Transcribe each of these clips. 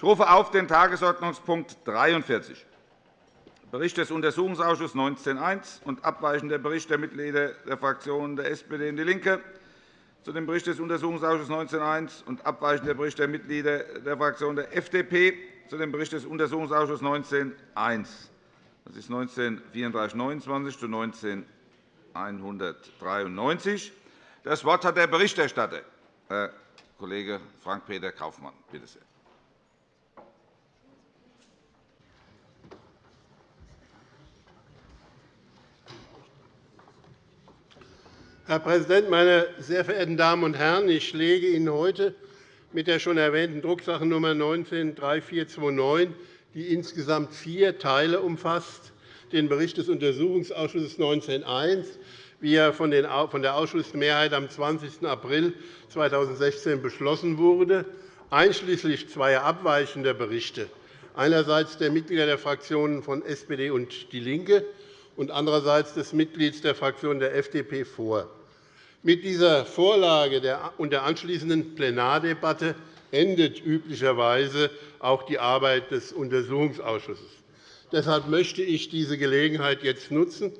Ich rufe auf den Tagesordnungspunkt 43, Bericht des Untersuchungsausschusses 19.1 und abweichender Bericht der Mitglieder der Fraktionen der SPD und DIE LINKE zu dem Bericht des Untersuchungsausschusses 19.1 und abweichender Bericht der Mitglieder der Fraktion der FDP zu dem Bericht des Untersuchungsausschusses 19.1. Das ist 193429 zu 19193. Das Wort hat der Berichterstatter, Herr Kollege Frank-Peter Kaufmann. Bitte sehr. Herr Präsident, meine sehr verehrten Damen und Herren! Ich lege Ihnen heute mit der schon erwähnten Drucksache-Nummer 19-3429, die insgesamt vier Teile umfasst, den Bericht des Untersuchungsausschusses 19.1, wie er von der Ausschussmehrheit am 20. April 2016 beschlossen wurde, einschließlich zweier abweichender Berichte, einerseits der Mitglieder der Fraktionen von SPD und DIE LINKE und andererseits des Mitglieds der Fraktion der FDP vor. Mit dieser Vorlage und der anschließenden Plenardebatte endet üblicherweise auch die Arbeit des Untersuchungsausschusses. Deshalb möchte ich diese Gelegenheit jetzt nutzen,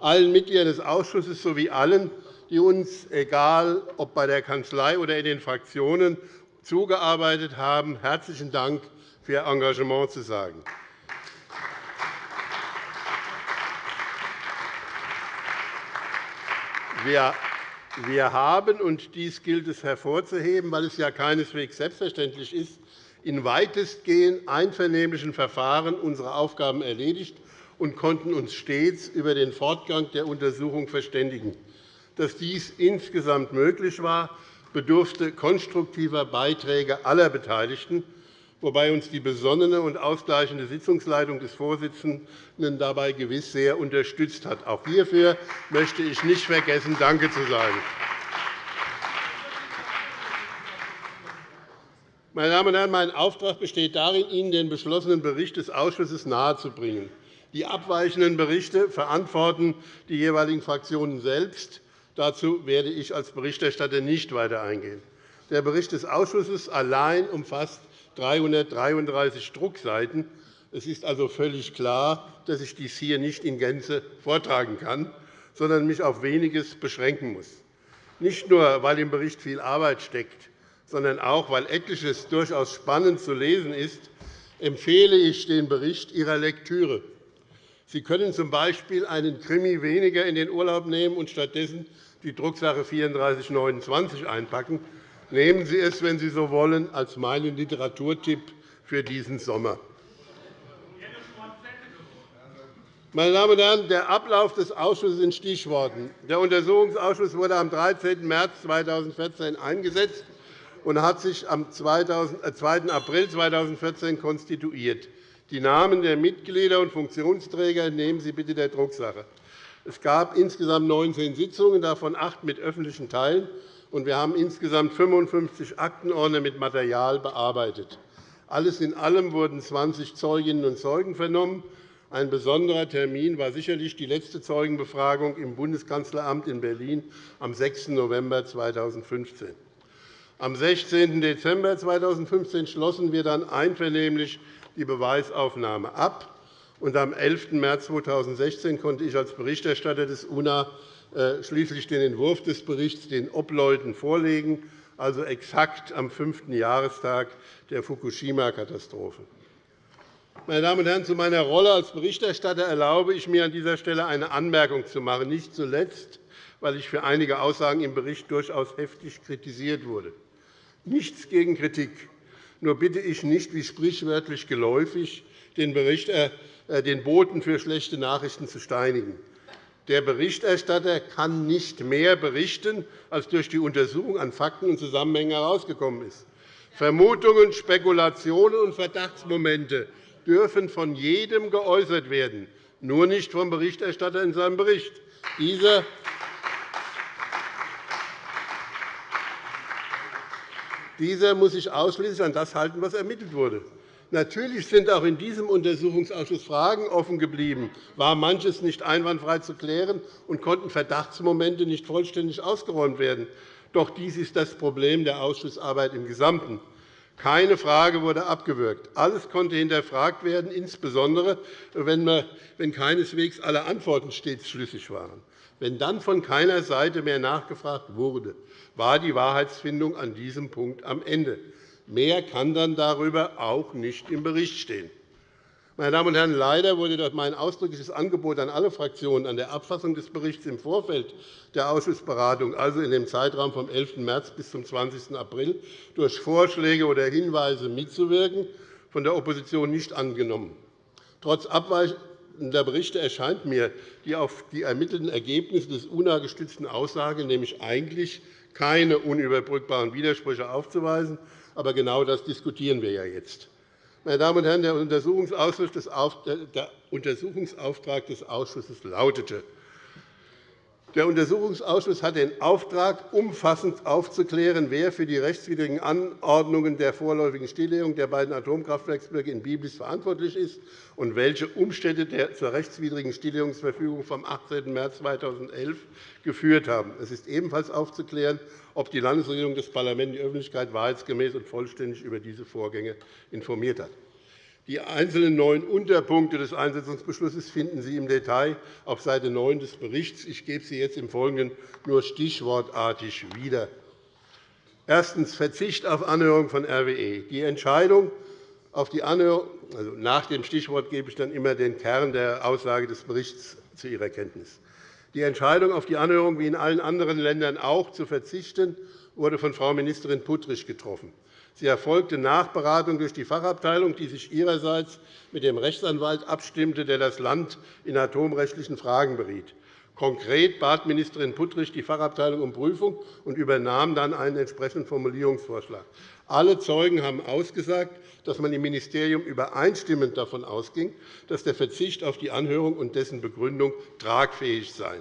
allen Mitgliedern des Ausschusses sowie allen, die uns, egal ob bei der Kanzlei oder in den Fraktionen, zugearbeitet haben, herzlichen Dank für Ihr Engagement zu sagen. Wir wir haben, und dies gilt es hervorzuheben, weil es ja keineswegs selbstverständlich ist, in weitestgehend einvernehmlichen Verfahren unsere Aufgaben erledigt und konnten uns stets über den Fortgang der Untersuchung verständigen. Dass dies insgesamt möglich war, bedurfte konstruktiver Beiträge aller Beteiligten, wobei uns die besonnene und ausgleichende Sitzungsleitung des Vorsitzenden dabei gewiss sehr unterstützt hat. Auch hierfür möchte ich nicht vergessen, Danke zu sagen. Meine Damen und Herren, mein Auftrag besteht darin, Ihnen den beschlossenen Bericht des Ausschusses nahezubringen. Die abweichenden Berichte verantworten die jeweiligen Fraktionen selbst. Dazu werde ich als Berichterstatter nicht weiter eingehen. Der Bericht des Ausschusses allein umfasst 333 Druckseiten. Es ist also völlig klar, dass ich dies hier nicht in Gänze vortragen kann, sondern mich auf weniges beschränken muss. Nicht nur, weil im Bericht viel Arbeit steckt, sondern auch, weil etliches durchaus spannend zu lesen ist, empfehle ich den Bericht Ihrer Lektüre. Sie können z. B. einen Krimi weniger in den Urlaub nehmen und stattdessen die Drucksache 3429 einpacken. Nehmen Sie es, wenn Sie so wollen, als meinen Literaturtipp für diesen Sommer. Meine Damen und Herren, der Ablauf des Ausschusses in Stichworten. Der Untersuchungsausschuss wurde am 13. März 2014 eingesetzt und hat sich am 2. Äh, April 2014 konstituiert. Die Namen der Mitglieder und Funktionsträger nehmen Sie bitte der Drucksache. Es gab insgesamt 19 Sitzungen, davon acht mit öffentlichen Teilen, und wir haben insgesamt 55 Aktenordner mit Material bearbeitet. Alles in allem wurden 20 Zeuginnen und Zeugen vernommen. Ein besonderer Termin war sicherlich die letzte Zeugenbefragung im Bundeskanzleramt in Berlin am 6. November 2015. Am 16. Dezember 2015 schlossen wir dann einvernehmlich die Beweisaufnahme ab. Und am 11. März 2016 konnte ich als Berichterstatter des UNA schließlich den Entwurf des Berichts den Obleuten vorlegen, also exakt am fünften Jahrestag der Fukushima-Katastrophe. Meine Damen und Herren, zu meiner Rolle als Berichterstatter erlaube ich mir an dieser Stelle eine Anmerkung zu machen, nicht zuletzt, weil ich für einige Aussagen im Bericht durchaus heftig kritisiert wurde. Nichts gegen Kritik. Nur bitte ich nicht, wie sprichwörtlich geläufig, den, äh, äh, den Boten für schlechte Nachrichten zu steinigen. Der Berichterstatter kann nicht mehr berichten, als durch die Untersuchung an Fakten und Zusammenhängen herausgekommen ist. Vermutungen, Spekulationen und Verdachtsmomente dürfen von jedem geäußert werden, nur nicht vom Berichterstatter in seinem Bericht. Dieser muss sich ausschließlich an das halten, was ermittelt wurde. Natürlich sind auch in diesem Untersuchungsausschuss Fragen offen geblieben, war manches nicht einwandfrei zu klären und konnten Verdachtsmomente nicht vollständig ausgeräumt werden. Doch dies ist das Problem der Ausschussarbeit im Gesamten. Keine Frage wurde abgewürgt. Alles konnte hinterfragt werden, insbesondere wenn, keineswegs alle Antworten stets schlüssig waren. Wenn dann von keiner Seite mehr nachgefragt wurde, war die Wahrheitsfindung an diesem Punkt am Ende. Mehr kann dann darüber auch nicht im Bericht stehen. Meine Damen und Herren, leider wurde dort mein ausdrückliches Angebot an alle Fraktionen an der Abfassung des Berichts im Vorfeld der Ausschussberatung, also in dem Zeitraum vom 11. März bis zum 20. April, durch Vorschläge oder Hinweise mitzuwirken, von der Opposition nicht angenommen. Trotz abweichender Berichte erscheint mir die auf die ermittelten Ergebnisse des UNA-gestützten Aussage nämlich eigentlich keine unüberbrückbaren Widersprüche aufzuweisen. Aber genau das diskutieren wir ja jetzt. Meine Damen und Herren, der Untersuchungsauftrag des Ausschusses lautete, der Untersuchungsausschuss hat den Auftrag, umfassend aufzuklären, wer für die rechtswidrigen Anordnungen der vorläufigen Stilllegung der beiden Atomkraftwerksblöcke in Biblis verantwortlich ist und welche Umstände der zur rechtswidrigen Stilllegungsverfügung vom 18. März 2011 geführt haben. Es ist ebenfalls aufzuklären, ob die Landesregierung das Parlament die Öffentlichkeit wahrheitsgemäß und vollständig über diese Vorgänge informiert hat. Die einzelnen neun Unterpunkte des Einsetzungsbeschlusses finden Sie im Detail auf Seite 9 des Berichts. Ich gebe sie jetzt im Folgenden nur stichwortartig wieder. Erstens. Verzicht auf Anhörung von RWE. Die Entscheidung auf die Anhörung, also nach dem Stichwort gebe ich dann immer den Kern der Aussage des Berichts zu Ihrer Kenntnis. Die Entscheidung, auf die Anhörung wie in allen anderen Ländern auch zu verzichten, wurde von Frau Ministerin Puttrich getroffen. Sie erfolgte nach Beratung durch die Fachabteilung, die sich ihrerseits mit dem Rechtsanwalt abstimmte, der das Land in atomrechtlichen Fragen beriet. Konkret bat Ministerin Puttrich die Fachabteilung um Prüfung und übernahm dann einen entsprechenden Formulierungsvorschlag. Alle Zeugen haben ausgesagt, dass man im Ministerium übereinstimmend davon ausging, dass der Verzicht auf die Anhörung und dessen Begründung tragfähig sei.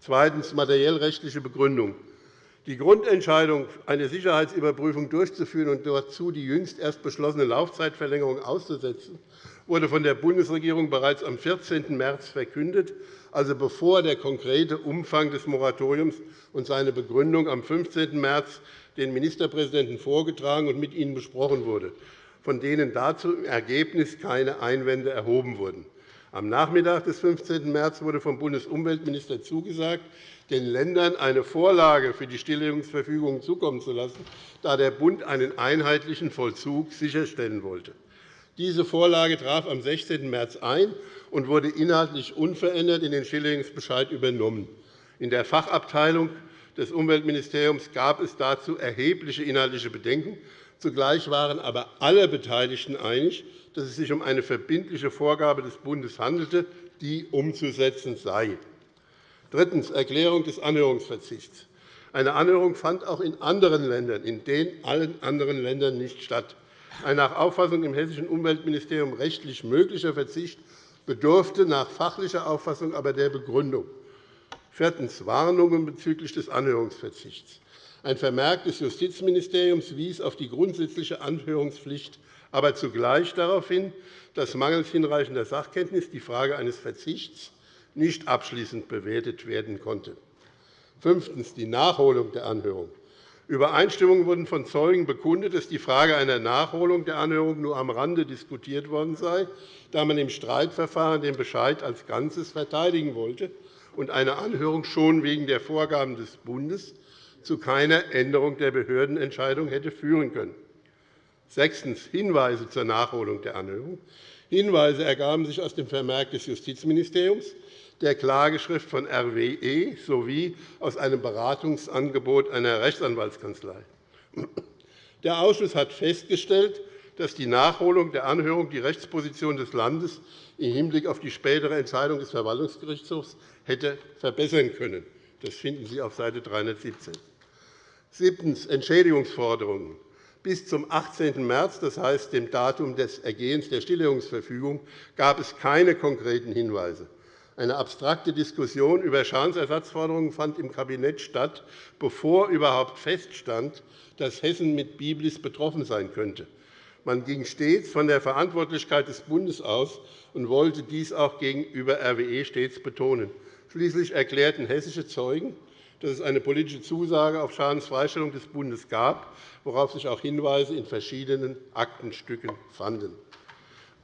Zweitens. Materiellrechtliche Begründung. Die Grundentscheidung, eine Sicherheitsüberprüfung durchzuführen und dazu die jüngst erst beschlossene Laufzeitverlängerung auszusetzen, wurde von der Bundesregierung bereits am 14. März verkündet, also bevor der konkrete Umfang des Moratoriums und seine Begründung am 15. März den Ministerpräsidenten vorgetragen und mit ihnen besprochen wurde, von denen dazu im Ergebnis keine Einwände erhoben wurden. Am Nachmittag des 15. März wurde vom Bundesumweltminister zugesagt, den Ländern eine Vorlage für die Stilllegungsverfügung zukommen zu lassen, da der Bund einen einheitlichen Vollzug sicherstellen wollte. Diese Vorlage traf am 16. März ein und wurde inhaltlich unverändert in den Stilllegungsbescheid übernommen. In der Fachabteilung des Umweltministeriums gab es dazu erhebliche inhaltliche Bedenken. Zugleich waren aber alle Beteiligten einig, dass es sich um eine verbindliche Vorgabe des Bundes handelte, die umzusetzen sei. Drittens. Erklärung des Anhörungsverzichts. Eine Anhörung fand auch in anderen Ländern, in den allen anderen Ländern nicht statt. Ein nach Auffassung im hessischen Umweltministerium rechtlich möglicher Verzicht bedurfte nach fachlicher Auffassung aber der Begründung. Viertens. Warnungen bezüglich des Anhörungsverzichts. Ein Vermerk des Justizministeriums wies auf die grundsätzliche Anhörungspflicht, aber zugleich darauf hin, dass mangels hinreichender Sachkenntnis die Frage eines Verzichts nicht abschließend bewertet werden konnte. Fünftens. Die Nachholung der Anhörung. Übereinstimmung wurden von Zeugen bekundet, dass die Frage einer Nachholung der Anhörung nur am Rande diskutiert worden sei, da man im Streitverfahren den Bescheid als Ganzes verteidigen wollte und eine Anhörung schon wegen der Vorgaben des Bundes zu keiner Änderung der Behördenentscheidung hätte führen können. Sechstens. Hinweise zur Nachholung der Anhörung. Hinweise ergaben sich aus dem Vermerk des Justizministeriums, der Klageschrift von RWE sowie aus einem Beratungsangebot einer Rechtsanwaltskanzlei. Der Ausschuss hat festgestellt, dass die Nachholung der Anhörung die Rechtsposition des Landes im Hinblick auf die spätere Entscheidung des Verwaltungsgerichtshofs hätte verbessern können. Das finden Sie auf Seite 317. Siebtens. Entschädigungsforderungen. Bis zum 18. März, das heißt dem Datum des Ergehens der Stilllegungsverfügung, gab es keine konkreten Hinweise. Eine abstrakte Diskussion über Schadensersatzforderungen fand im Kabinett statt, bevor überhaupt feststand, dass Hessen mit Biblis betroffen sein könnte. Man ging stets von der Verantwortlichkeit des Bundes aus und wollte dies auch gegenüber RWE stets betonen. Schließlich erklärten hessische Zeugen, dass es eine politische Zusage auf Schadensfreistellung des Bundes gab, worauf sich auch Hinweise in verschiedenen Aktenstücken fanden.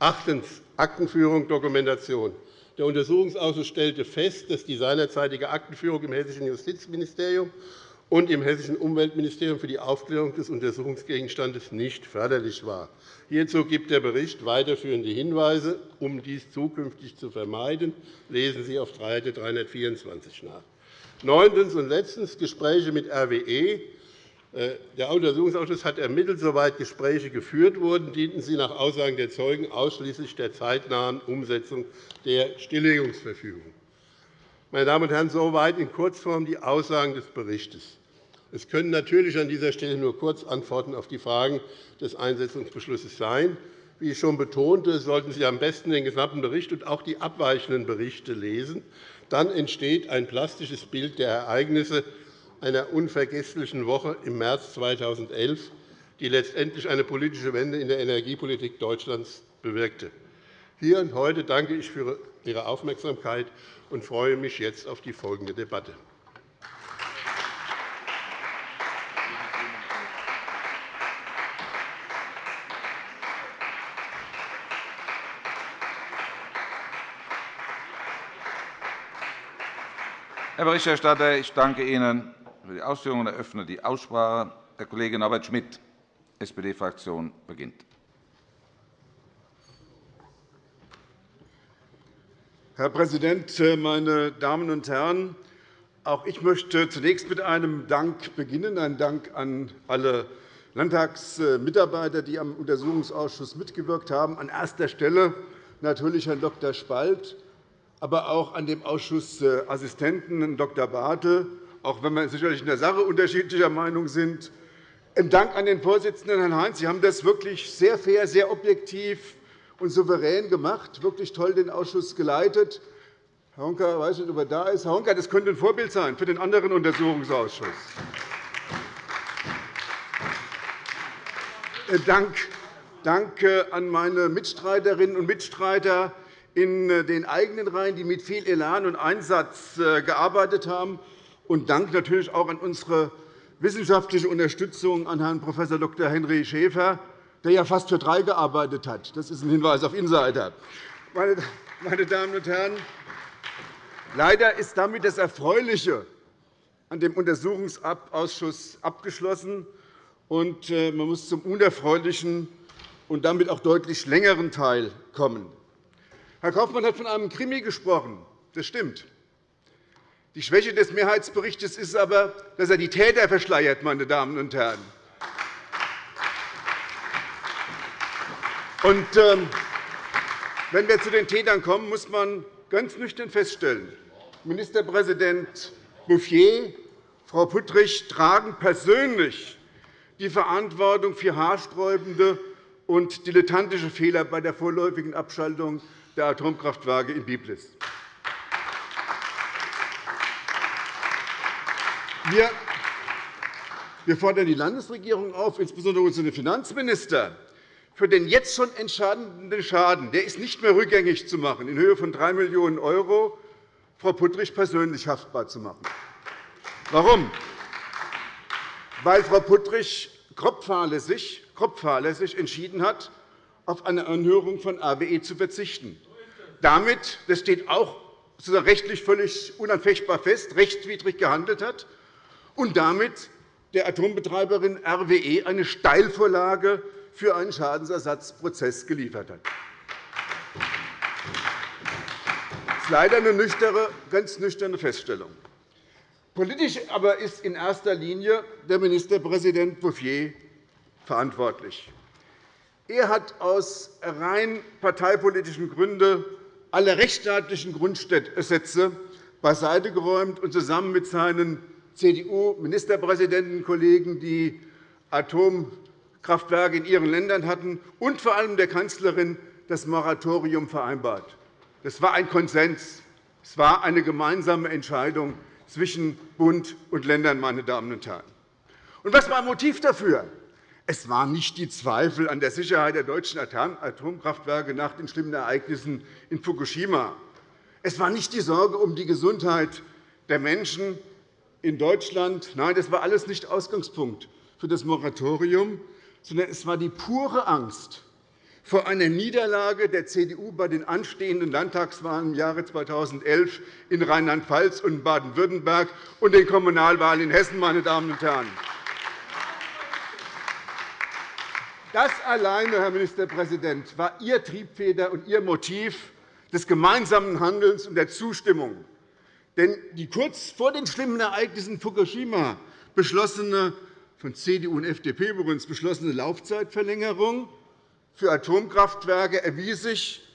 Achtens. Aktenführung, Dokumentation. Der Untersuchungsausschuss stellte fest, dass die seinerzeitige Aktenführung im Hessischen Justizministerium und im Hessischen Umweltministerium für die Aufklärung des Untersuchungsgegenstandes nicht förderlich war. Hierzu gibt der Bericht weiterführende Hinweise. Um dies zukünftig zu vermeiden, lesen Sie auf Seite 324 nach. Neuntens und letztens Gespräche mit RWE. Äh, der Untersuchungsausschuss hat ermittelt, soweit Gespräche geführt wurden, dienten sie nach Aussagen der Zeugen ausschließlich der zeitnahen Umsetzung der Stilllegungsverfügung. Meine Damen und Herren, soweit in Kurzform die Aussagen des Berichts. Es können natürlich an dieser Stelle nur Kurzantworten auf die Fragen des Einsetzungsbeschlusses sein. Wie ich schon betonte, sollten Sie am besten den gesamten Bericht und auch die abweichenden Berichte lesen. Dann entsteht ein plastisches Bild der Ereignisse einer unvergesslichen Woche im März 2011, die letztendlich eine politische Wende in der Energiepolitik Deutschlands bewirkte. Hier und heute danke ich für Ihre Aufmerksamkeit und freue mich jetzt auf die folgende Debatte. Herr Berichterstatter, ich danke Ihnen für die Ausführungen. Ich eröffne die Aussprache. Herr Kollege Norbert Schmitt, SPD-Fraktion, beginnt. Herr Präsident, meine Damen und Herren! Auch ich möchte zunächst mit einem Dank beginnen, einen Dank an alle Landtagsmitarbeiter, die am Untersuchungsausschuss mitgewirkt haben. An erster Stelle natürlich Herrn Dr. Spalt, aber auch an dem Ausschussassistenten Herrn Dr. Bartel, auch wenn wir sicherlich in der Sache unterschiedlicher Meinung sind. Ein Dank an den Vorsitzenden, Herrn Heinz. Sie haben das wirklich sehr fair, sehr objektiv und souverän gemacht, wirklich toll den Ausschuss geleitet. Herr Honka, ich weiß nicht, ob er da ist. Herr Honka, das könnte ein Vorbild sein für den anderen Untersuchungsausschuss. Äh, Dank, Danke an meine Mitstreiterinnen und Mitstreiter, in äh, den eigenen Reihen, die mit viel Elan und Einsatz äh, gearbeitet haben. Und Dank natürlich auch an unsere wissenschaftliche Unterstützung an Herrn Prof. Dr. Henry Schäfer, der ja fast für drei gearbeitet hat. Das ist ein Hinweis auf Insider. Meine Damen und Herren, leider ist damit das Erfreuliche an dem Untersuchungsausschuss abgeschlossen, und äh, man muss zum Unerfreulichen und damit auch deutlich längeren Teil kommen. Herr Kaufmann hat von einem Krimi gesprochen. Das stimmt. Die Schwäche des Mehrheitsberichts ist aber, dass er die Täter verschleiert. Meine Damen und Herren. Und, ähm, wenn wir zu den Tätern kommen, muss man ganz nüchtern feststellen, Ministerpräsident Bouffier, Frau Puttrich tragen persönlich die Verantwortung für haarsträubende und dilettantische Fehler bei der vorläufigen Abschaltung der Atomkraftwerke in Biblis. Wir fordern die Landesregierung auf, insbesondere unseren Finanzminister, für den jetzt schon entscheidenden Schaden, der ist nicht mehr rückgängig zu machen, in Höhe von 3 Millionen €, Frau Puttrich persönlich haftbar zu machen. Warum? Weil Frau Puttrich grob fahrlässig entschieden hat, auf eine Anhörung von RWE zu verzichten. Damit, das steht auch rechtlich völlig unanfechtbar fest, rechtswidrig gehandelt hat und damit der Atombetreiberin RWE eine Steilvorlage für einen Schadensersatzprozess geliefert hat. Das ist leider eine nüchterne, ganz nüchterne Feststellung. Politisch aber ist in erster Linie der Ministerpräsident Bouffier verantwortlich. Er hat aus rein parteipolitischen Gründen alle rechtsstaatlichen Grundsätze beiseite geräumt und zusammen mit seinen CDU-Ministerpräsidentenkollegen, die Atomkraftwerke in ihren Ländern hatten, und vor allem der Kanzlerin das Moratorium vereinbart. Das war ein Konsens. Es war eine gemeinsame Entscheidung zwischen Bund und Ländern. Meine Damen und Herren. Und was war ein Motiv dafür? Es waren nicht die Zweifel an der Sicherheit der deutschen Atomkraftwerke nach den schlimmen Ereignissen in Fukushima. Es war nicht die Sorge um die Gesundheit der Menschen. in Deutschland. Nein, das war alles nicht Ausgangspunkt für das Moratorium, sondern es war die pure Angst vor einer Niederlage der CDU bei den anstehenden Landtagswahlen im Jahre 2011 in Rheinland-Pfalz und Baden-Württemberg und den Kommunalwahlen in Hessen. Meine Damen und Herren. Das alleine, Herr Ministerpräsident, war Ihr Triebfeder und Ihr Motiv des gemeinsamen Handelns und der Zustimmung. Denn die kurz vor den schlimmen Ereignissen Fukushima beschlossene, von CDU und FDP übrigens beschlossene Laufzeitverlängerung für Atomkraftwerke erwies sich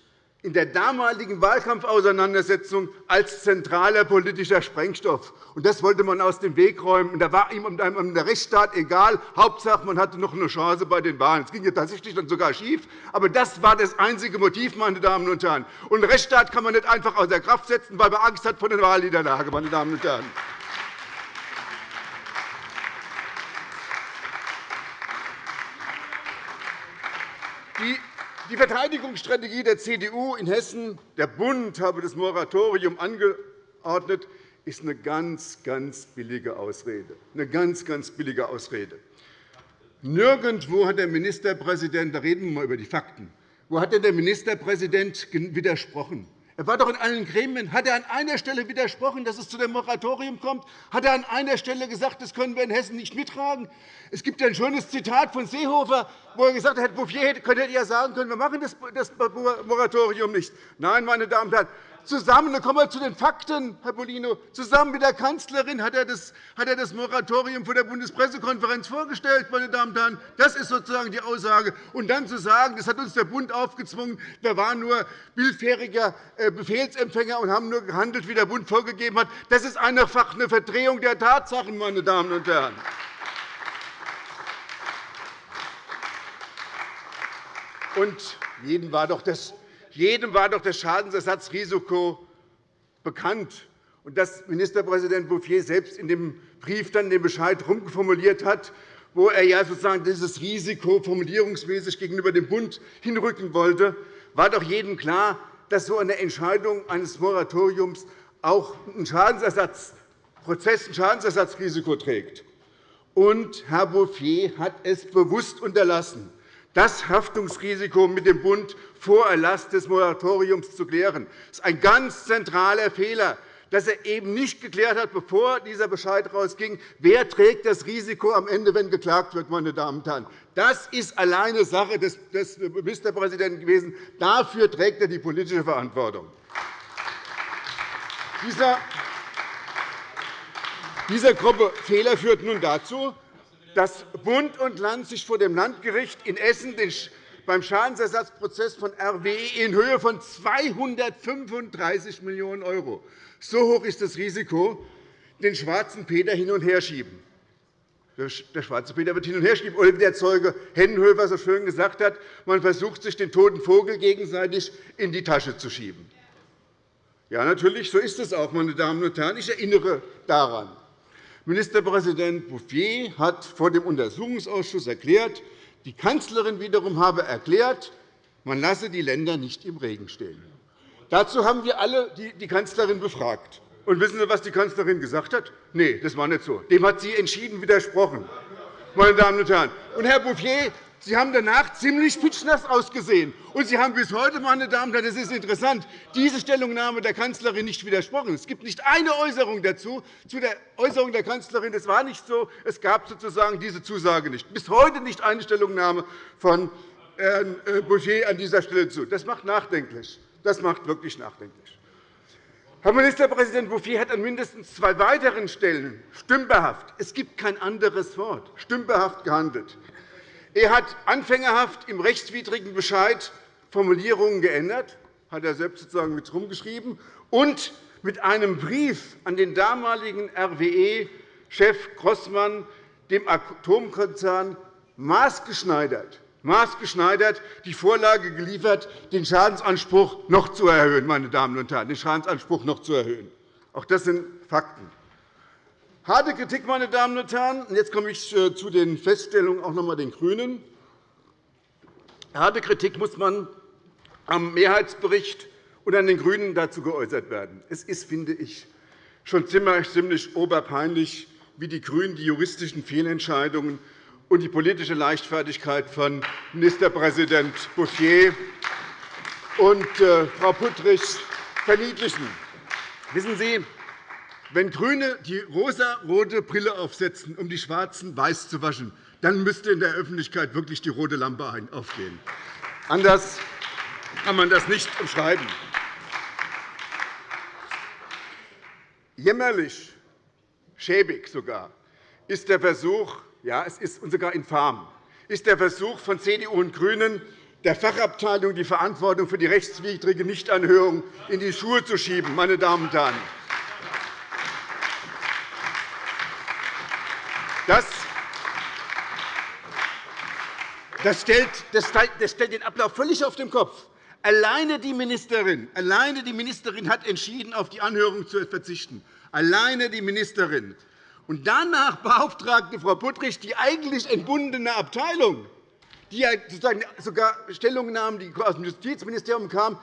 in der damaligen Wahlkampfauseinandersetzung als zentraler politischer Sprengstoff. Das wollte man aus dem Weg räumen. Da war ihm der Rechtsstaat egal. Hauptsache, man hatte noch eine Chance bei den Wahlen. Es ging ja tatsächlich dann sogar schief. Aber das war das einzige Motiv, meine Damen und Herren. Und den Rechtsstaat kann man nicht einfach außer Kraft setzen, weil man Angst hat vor der Wahlniederlage. Meine Damen und Herren. Die Verteidigungsstrategie der CDU in Hessen, der Bund habe das Moratorium angeordnet, ist eine ganz, ganz billige Ausrede. Eine ganz, ganz billige Ausrede. Nirgendwo hat der Ministerpräsident, da reden wir mal über die Fakten, wo hat denn der Ministerpräsident widersprochen? Er war doch in allen Gremien. Hat er an einer Stelle widersprochen, dass es zu dem Moratorium kommt? Hat er an einer Stelle gesagt, das können wir in Hessen nicht mittragen? Es gibt ein schönes Zitat von Seehofer, wo er gesagt hat, Bouffier hätte ja sagen können, wir machen das Moratorium nicht. Nein, meine Damen und Herren, zusammen, dann kommen wir zu den Fakten, Herr Bolino, zusammen mit der Kanzlerin hat er das, hat er das Moratorium vor der Bundespressekonferenz vorgestellt. Meine Damen und Herren. Das ist sozusagen die Aussage. Und dann zu sagen, das hat uns der Bund aufgezwungen, wir waren nur willfähriger äh, Befehlsempfänger und haben nur gehandelt, wie der Bund vorgegeben hat, das ist einfach eine Verdrehung der Tatsachen. Meine Damen und Herren. Und jedem war doch das jedem war doch das Schadensersatzrisiko bekannt. Und dass Ministerpräsident Bouffier selbst in dem Brief dann den Bescheid rumformuliert hat, wo er ja sozusagen dieses Risiko formulierungsmäßig gegenüber dem Bund hinrücken wollte, war doch jedem klar, dass so eine Entscheidung eines Moratoriums auch ein Schadensersatzprozess, ein Schadensersatzrisiko trägt. Und Herr Bouffier hat es bewusst unterlassen, das Haftungsrisiko mit dem Bund vor Erlass des Moratoriums zu klären. Das ist ein ganz zentraler Fehler, dass er eben nicht geklärt hat, bevor dieser Bescheid herausging, wer trägt das Risiko am Ende, wenn geklagt wird. Meine Damen und Herren. Das ist alleine Sache des Ministerpräsidenten gewesen. Dafür trägt er die politische Verantwortung. Dieser grobe Fehler führt nun dazu, dass Bund und Land sich vor dem Landgericht in Essen beim Schadensersatzprozess von RWE in Höhe von 235 Millionen €, so hoch ist das Risiko, den schwarzen Peter hin und her schieben. Der schwarze Peter wird hin und her schieben. Oder wie der Zeuge Hennenhöfer so schön gesagt hat, man versucht, sich den toten Vogel gegenseitig in die Tasche zu schieben. Ja, natürlich, so ist es auch, meine Damen und Herren. Ich erinnere daran. Ministerpräsident Bouffier hat vor dem Untersuchungsausschuss erklärt, die Kanzlerin wiederum habe erklärt, man lasse die Länder nicht im Regen stehen. Dazu haben wir alle die Kanzlerin befragt. Und wissen Sie, was die Kanzlerin gesagt hat? Nein, das war nicht so. Dem hat sie entschieden widersprochen. Meine Damen und Herren. Und Herr Bouffier Sie haben danach ziemlich pitschnass ausgesehen. Und Sie haben bis heute, meine Damen und Herren, das ist interessant, diese Stellungnahme der Kanzlerin nicht widersprochen. Es gibt nicht eine Äußerung dazu, zu der Äußerung der Kanzlerin. Das war nicht so. Es gab sozusagen diese Zusage nicht. Bis heute nicht eine Stellungnahme von Herrn äh, Boucher an dieser Stelle zu. Das macht nachdenklich. Das macht wirklich nachdenklich. Herr Ministerpräsident Bouffier hat an mindestens zwei weiteren Stellen stümperhaft – es gibt kein anderes Wort – stümperhaft gehandelt. Er hat anfängerhaft im rechtswidrigen Bescheid Formulierungen geändert, hat er selbst sozusagen mit herumgeschrieben, und mit einem Brief an den damaligen RWE-Chef Grossmann, dem Atomkonzern, maßgeschneidert, maßgeschneidert die Vorlage geliefert, den Schadensanspruch noch zu erhöhen. Meine Damen und Herren, den Schadensanspruch noch zu erhöhen. Auch das sind Fakten. Harte Kritik, meine Damen und Herren. Jetzt komme ich äh, zu den Feststellungen auch noch einmal den GRÜNEN. Harte Kritik muss man am Mehrheitsbericht und an den GRÜNEN dazu geäußert werden. Es ist, finde ich, schon ziemlich oberpeinlich, wie die GRÜNEN die juristischen Fehlentscheidungen und die politische Leichtfertigkeit von Ministerpräsident Bouffier und äh, Frau Puttrich verniedlichen. Wissen Sie, wenn GRÜNE die rosa-rote Brille aufsetzen, um die Schwarzen weiß zu waschen, dann müsste in der Öffentlichkeit wirklich die rote Lampe aufgehen. Anders kann man das nicht umschreiben. Jämmerlich, schäbig sogar, ist der Versuch, ja, es ist sogar infam, ist der Versuch von CDU und GRÜNEN, der Fachabteilung die Verantwortung für die rechtswidrige Nichtanhörung in die Schuhe zu schieben. Meine Damen und Herren. Das stellt, das stellt den Ablauf völlig auf den Kopf. Alleine die Ministerin, alleine die Ministerin hat entschieden, auf die Anhörung zu verzichten. Alleine die Ministerin. Und danach beauftragte Frau Puttrich die eigentlich entbundene Abteilung, die sogar Stellungnahmen, die aus dem Justizministerium kamen,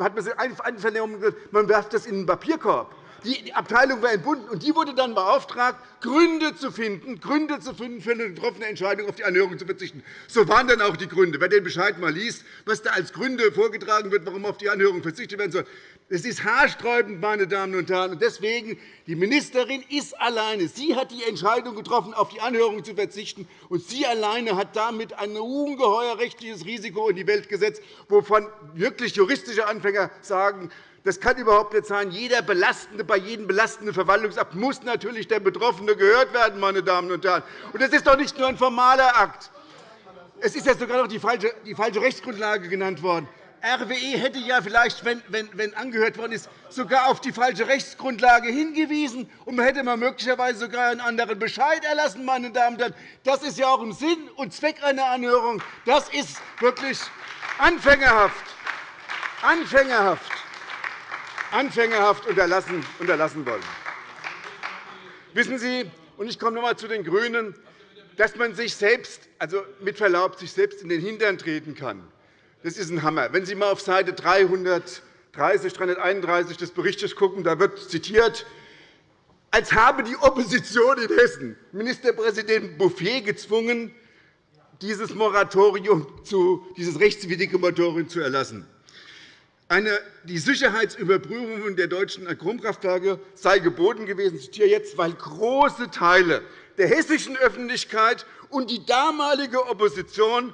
hat man einvernommen, man werft das in den Papierkorb. Die Abteilung war entbunden, und die wurde dann beauftragt, Gründe zu finden, Gründe zu finden für eine getroffene Entscheidung, auf die Anhörung zu verzichten. So waren dann auch die Gründe. Wer den Bescheid einmal liest, was da als Gründe vorgetragen wird, warum auf die Anhörung verzichtet werden soll, es ist haarsträubend, meine Damen und Herren. Deswegen, die Ministerin ist alleine. Sie hat die Entscheidung getroffen, auf die Anhörung zu verzichten. Und sie alleine hat damit ein ungeheuer rechtliches Risiko in die Welt gesetzt, wovon wirklich juristische Anfänger sagen, das kann überhaupt nicht sein. Jeder belastende, bei jedem belastenden Verwaltungsakt muss natürlich der Betroffene gehört werden. Meine Damen und Herren. Und das ist doch nicht nur ein formaler Akt. Es ist ja sogar noch die falsche, die falsche Rechtsgrundlage genannt worden. RWE hätte ja vielleicht, wenn, wenn, wenn angehört worden ist, sogar auf die falsche Rechtsgrundlage hingewiesen, und hätte man möglicherweise sogar einen anderen Bescheid erlassen. Meine Damen und Herren. Das ist ja auch im Sinn und Zweck einer Anhörung. Das ist wirklich anfängerhaft. Anfängerhaft anfängerhaft unterlassen, unterlassen wollen. Wissen Sie, und ich komme noch einmal zu den GRÜNEN, dass man sich selbst, also mit Verlaub, sich selbst in den Hintern treten kann. Das ist ein Hammer. Wenn Sie einmal auf Seite 330, 331 des Berichts schauen, da wird zitiert, als habe die Opposition in Hessen Ministerpräsident Bouffier gezwungen, dieses Moratorium zu, dieses rechtswidrige Moratorium zu erlassen. Eine, die Sicherheitsüberprüfung der deutschen Atomkraftwerke sei geboten gewesen, ich zitiere jetzt, weil große Teile der hessischen Öffentlichkeit und die damalige Opposition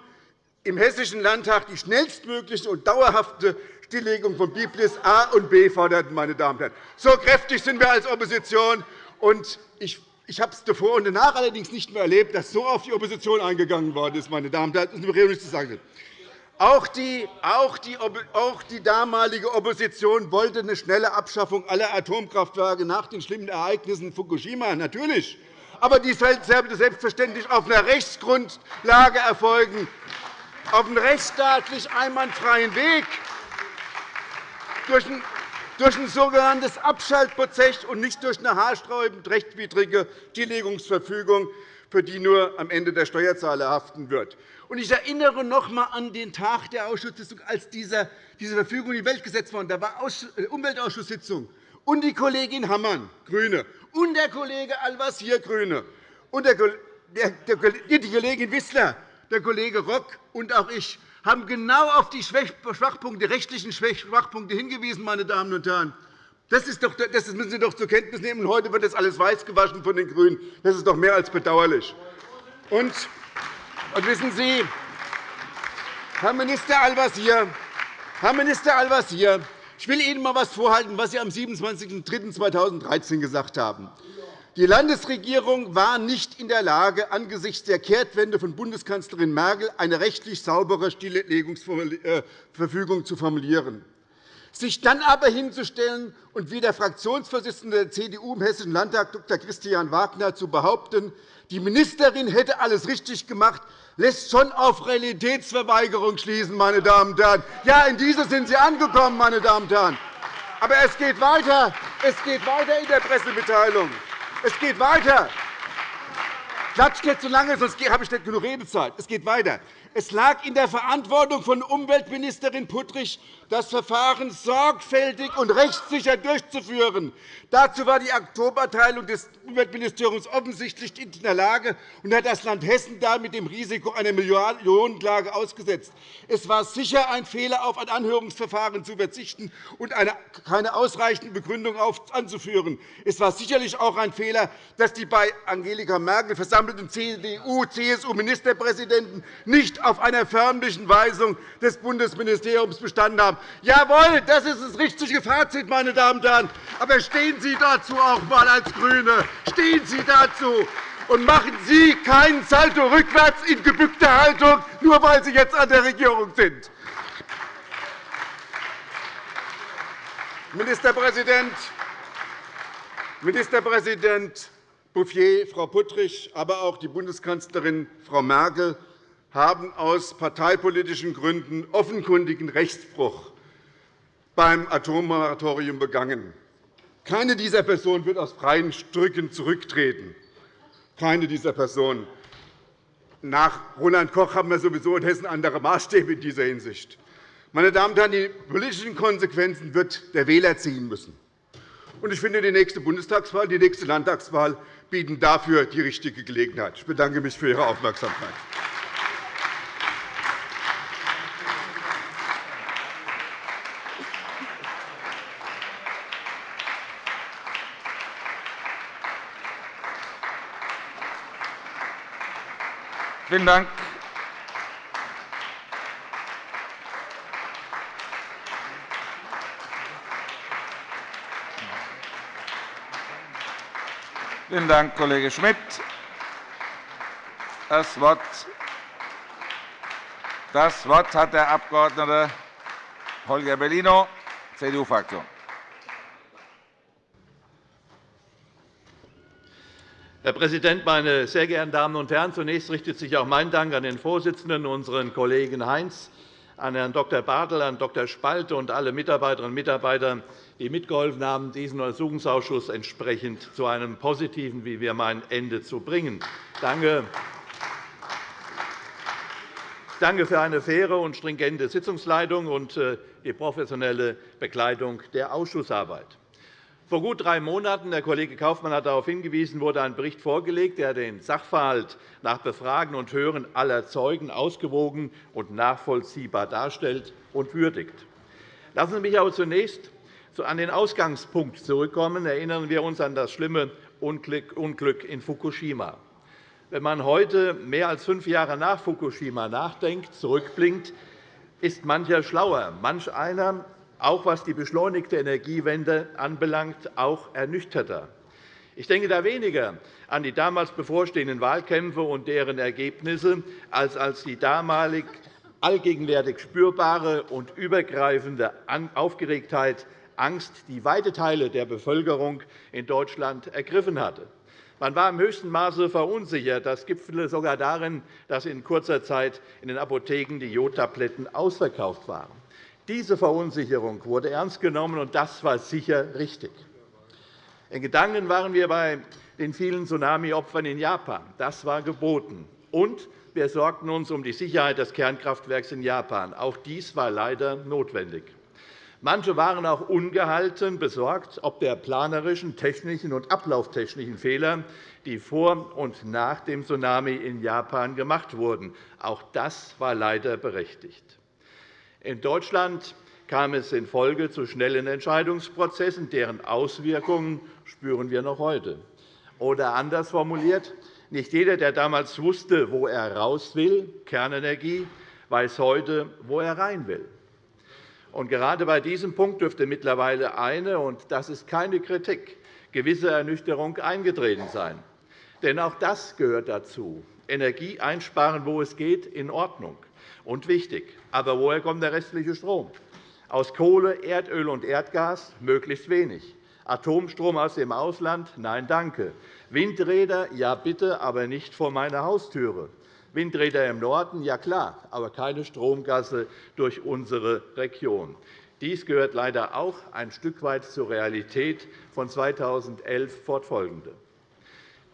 im Hessischen Landtag die schnellstmögliche und dauerhafte Stilllegung von Biblis A und B forderten. Meine Damen und Herren. So kräftig sind wir als Opposition. Und ich ich habe es davor und danach allerdings nicht mehr erlebt, dass so auf die Opposition eingegangen worden ist. Meine Damen und Herren. Das ist mir nicht zu sagen. Auch die, auch, die, auch die damalige Opposition wollte eine schnelle Abschaffung aller Atomkraftwerke nach den schlimmen Ereignissen in Fukushima. Natürlich. Aber die sollte selbstverständlich auf einer Rechtsgrundlage erfolgen, auf einem rechtsstaatlich einwandfreien Weg, durch ein, sogenanntes Abschaltprozess und nicht durch eine haarsträubend rechtswidrige Stilllegungsverfügung, für die nur am Ende der Steuerzahler haften wird. Ich erinnere noch einmal an den Tag der Ausschusssitzung, als diese Verfügung in die Welt gesetzt wurde. Da war äh, Umweltausschusssitzung und die Kollegin Hammann, GRÜNE, und der Kollege Al-Wazir, GRÜNE, und die Kollegin Wissler, der Kollege Rock und auch ich haben genau auf die Schwachpunkte, rechtlichen Schwachpunkte hingewiesen. Meine Damen und Herren. Das, ist doch, das müssen Sie doch zur Kenntnis nehmen. Heute wird das alles weiß gewaschen von den GRÜNEN. Das ist doch mehr als bedauerlich. Und und wissen Sie, Herr Minister Al-Wazir, Herr Minister Al-Wazir, ich will Ihnen einmal etwas vorhalten, was Sie am 27.03.2013 gesagt haben. Die Landesregierung war nicht in der Lage, angesichts der Kehrtwende von Bundeskanzlerin Merkel eine rechtlich saubere Stilllegungsverfügung zu formulieren. Sich dann aber hinzustellen und wie der Fraktionsvorsitzende der CDU im Hessischen Landtag, Dr. Christian Wagner, zu behaupten, die Ministerin hätte alles richtig gemacht, lässt schon auf Realitätsverweigerung schließen. Meine Damen und Herren. Ja, in diese sind Sie angekommen. Meine Damen und Herren. Aber es geht weiter. Es geht weiter in der Pressemitteilung. Es geht weiter. Klatscht nicht zu lange, sonst habe ich nicht genug Redezeit. Es geht weiter. Es lag in der Verantwortung von Umweltministerin Puttrich, das Verfahren sorgfältig und rechtssicher durchzuführen. Dazu war die Oktoberteilung des Umweltministeriums offensichtlich nicht in der Lage und hat das Land Hessen damit dem Risiko einer Millionenklage ausgesetzt. Es war sicher ein Fehler, auf ein Anhörungsverfahren zu verzichten und keine ausreichende Begründung anzuführen. Es war sicherlich auch ein Fehler, dass die bei Angelika Merkel versammelten CDU-CSU-Ministerpräsidenten nicht auf einer förmlichen Weisung des Bundesministeriums bestanden haben. Jawohl, das ist das richtige Fazit, meine Damen und Herren. Aber stehen Sie dazu auch einmal als GRÜNE. Stehen Sie dazu und machen Sie keinen Salto rückwärts in gebückter Haltung, nur weil Sie jetzt an der Regierung sind. Ministerpräsident, Ministerpräsident Bouffier, Frau Puttrich, aber auch die Bundeskanzlerin Frau Merkel haben aus parteipolitischen Gründen offenkundigen Rechtsbruch beim Atommoratorium begangen. Keine dieser Personen wird aus freien Stücken zurücktreten. Keine dieser Personen. Nach Roland Koch haben wir sowieso in Hessen andere Maßstäbe in dieser Hinsicht. Meine Damen und Herren, die politischen Konsequenzen wird der Wähler ziehen müssen. Ich finde, die nächste Bundestagswahl, die nächste Landtagswahl bieten dafür die richtige Gelegenheit. Ich bedanke mich für Ihre Aufmerksamkeit. Vielen Dank. Vielen Dank, Kollege Schmidt. Das Wort, das Wort hat der Abg. Holger Bellino, CDU-Fraktion. Herr Präsident, meine sehr geehrten Damen und Herren! Zunächst richtet sich auch mein Dank an den Vorsitzenden, unseren Kollegen Heinz, an Herrn Dr. Bartel, an Dr. Spalte und alle Mitarbeiterinnen und Mitarbeiter, die mitgeholfen haben, diesen Untersuchungsausschuss entsprechend zu einem positiven, wie wir meinen, Ende zu bringen. Danke. Danke für eine faire und stringente Sitzungsleitung und äh, die professionelle Begleitung der Ausschussarbeit. Vor gut drei Monaten, der Kollege Kaufmann hat darauf hingewiesen, wurde ein Bericht vorgelegt, der den Sachverhalt nach Befragen und Hören aller Zeugen ausgewogen und nachvollziehbar darstellt und würdigt. Lassen Sie mich aber zunächst an den Ausgangspunkt zurückkommen. Erinnern wir uns an das schlimme Unglück in Fukushima. Wenn man heute, mehr als fünf Jahre nach Fukushima, nachdenkt, zurückblinkt, ist mancher schlauer. Manch einer auch was die beschleunigte Energiewende anbelangt, auch ernüchterter. Ich denke da weniger an die damals bevorstehenden Wahlkämpfe und deren Ergebnisse, als als die damalig allgegenwärtig spürbare und übergreifende Aufgeregtheit, Angst, die weite Teile der Bevölkerung in Deutschland ergriffen hatte. Man war im höchsten Maße verunsichert. Das gipfelte sogar darin, dass in kurzer Zeit in den Apotheken die Jodtabletten ausverkauft waren. Diese Verunsicherung wurde ernst genommen, und das war sicher richtig. In Gedanken waren wir bei den vielen Tsunami-Opfern in Japan. Das war geboten. Und wir sorgten uns um die Sicherheit des Kernkraftwerks in Japan. Auch dies war leider notwendig. Manche waren auch ungehalten besorgt ob der planerischen, technischen und ablauftechnischen Fehler, die vor und nach dem Tsunami in Japan gemacht wurden. Auch das war leider berechtigt. In Deutschland kam es in Folge zu schnellen Entscheidungsprozessen, deren Auswirkungen spüren wir noch heute. Oder anders formuliert, nicht jeder, der damals wusste, wo er raus will, Kernenergie, weiß heute, wo er rein will. Und gerade bei diesem Punkt dürfte mittlerweile eine, und das ist keine Kritik, gewisse Ernüchterung eingetreten sein. Denn auch das gehört dazu. Energie einsparen, wo es geht, in Ordnung und wichtig. Aber woher kommt der restliche Strom? Aus Kohle, Erdöl und Erdgas möglichst wenig. Atomstrom aus dem Ausland? Nein, danke. Windräder? Ja, bitte, aber nicht vor meiner Haustüre. Windräder im Norden? Ja, klar, aber keine Stromgasse durch unsere Region. Dies gehört leider auch ein Stück weit zur Realität von 2011 fortfolgende.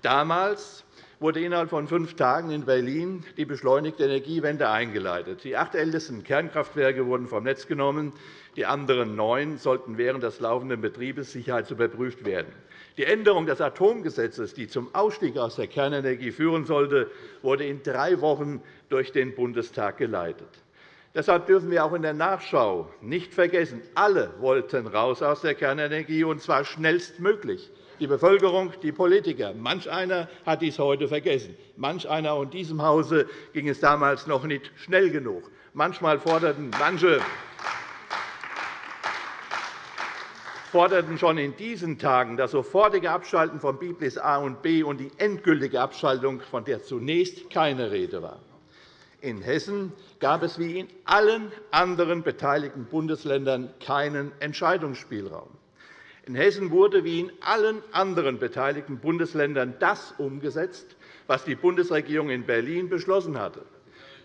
Damals wurde innerhalb von fünf Tagen in Berlin die beschleunigte Energiewende eingeleitet. Die acht ältesten Kernkraftwerke wurden vom Netz genommen. Die anderen neun sollten während des laufenden Betriebes sicherheitsüberprüft werden. Die Änderung des Atomgesetzes, die zum Ausstieg aus der Kernenergie führen sollte, wurde in drei Wochen durch den Bundestag geleitet. Deshalb dürfen wir auch in der Nachschau nicht vergessen, alle wollten raus aus der Kernenergie, und zwar schnellstmöglich die Bevölkerung, die Politiker. Manch einer hat dies heute vergessen. Manch einer in diesem Hause ging es damals noch nicht schnell genug. Manchmal forderten manche forderten schon in diesen Tagen das sofortige Abschalten von Biblis A und B und die endgültige Abschaltung, von der zunächst keine Rede war. In Hessen gab es wie in allen anderen beteiligten Bundesländern keinen Entscheidungsspielraum. In Hessen wurde wie in allen anderen beteiligten Bundesländern das umgesetzt, was die Bundesregierung in Berlin beschlossen hatte.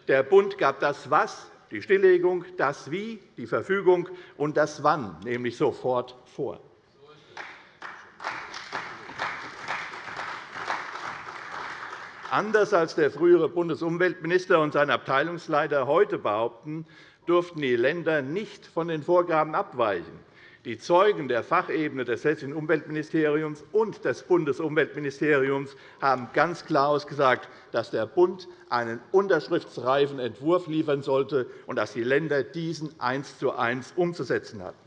Der Bund gab das Was, die Stilllegung, das Wie, die Verfügung und das Wann, nämlich sofort vor. Anders als der frühere Bundesumweltminister und sein Abteilungsleiter heute behaupten, durften die Länder nicht von den Vorgaben abweichen. Die Zeugen der Fachebene des Hessischen Umweltministeriums und des Bundesumweltministeriums haben ganz klar ausgesagt, dass der Bund einen unterschriftsreifen Entwurf liefern sollte und dass die Länder diesen eins zu eins umzusetzen hatten.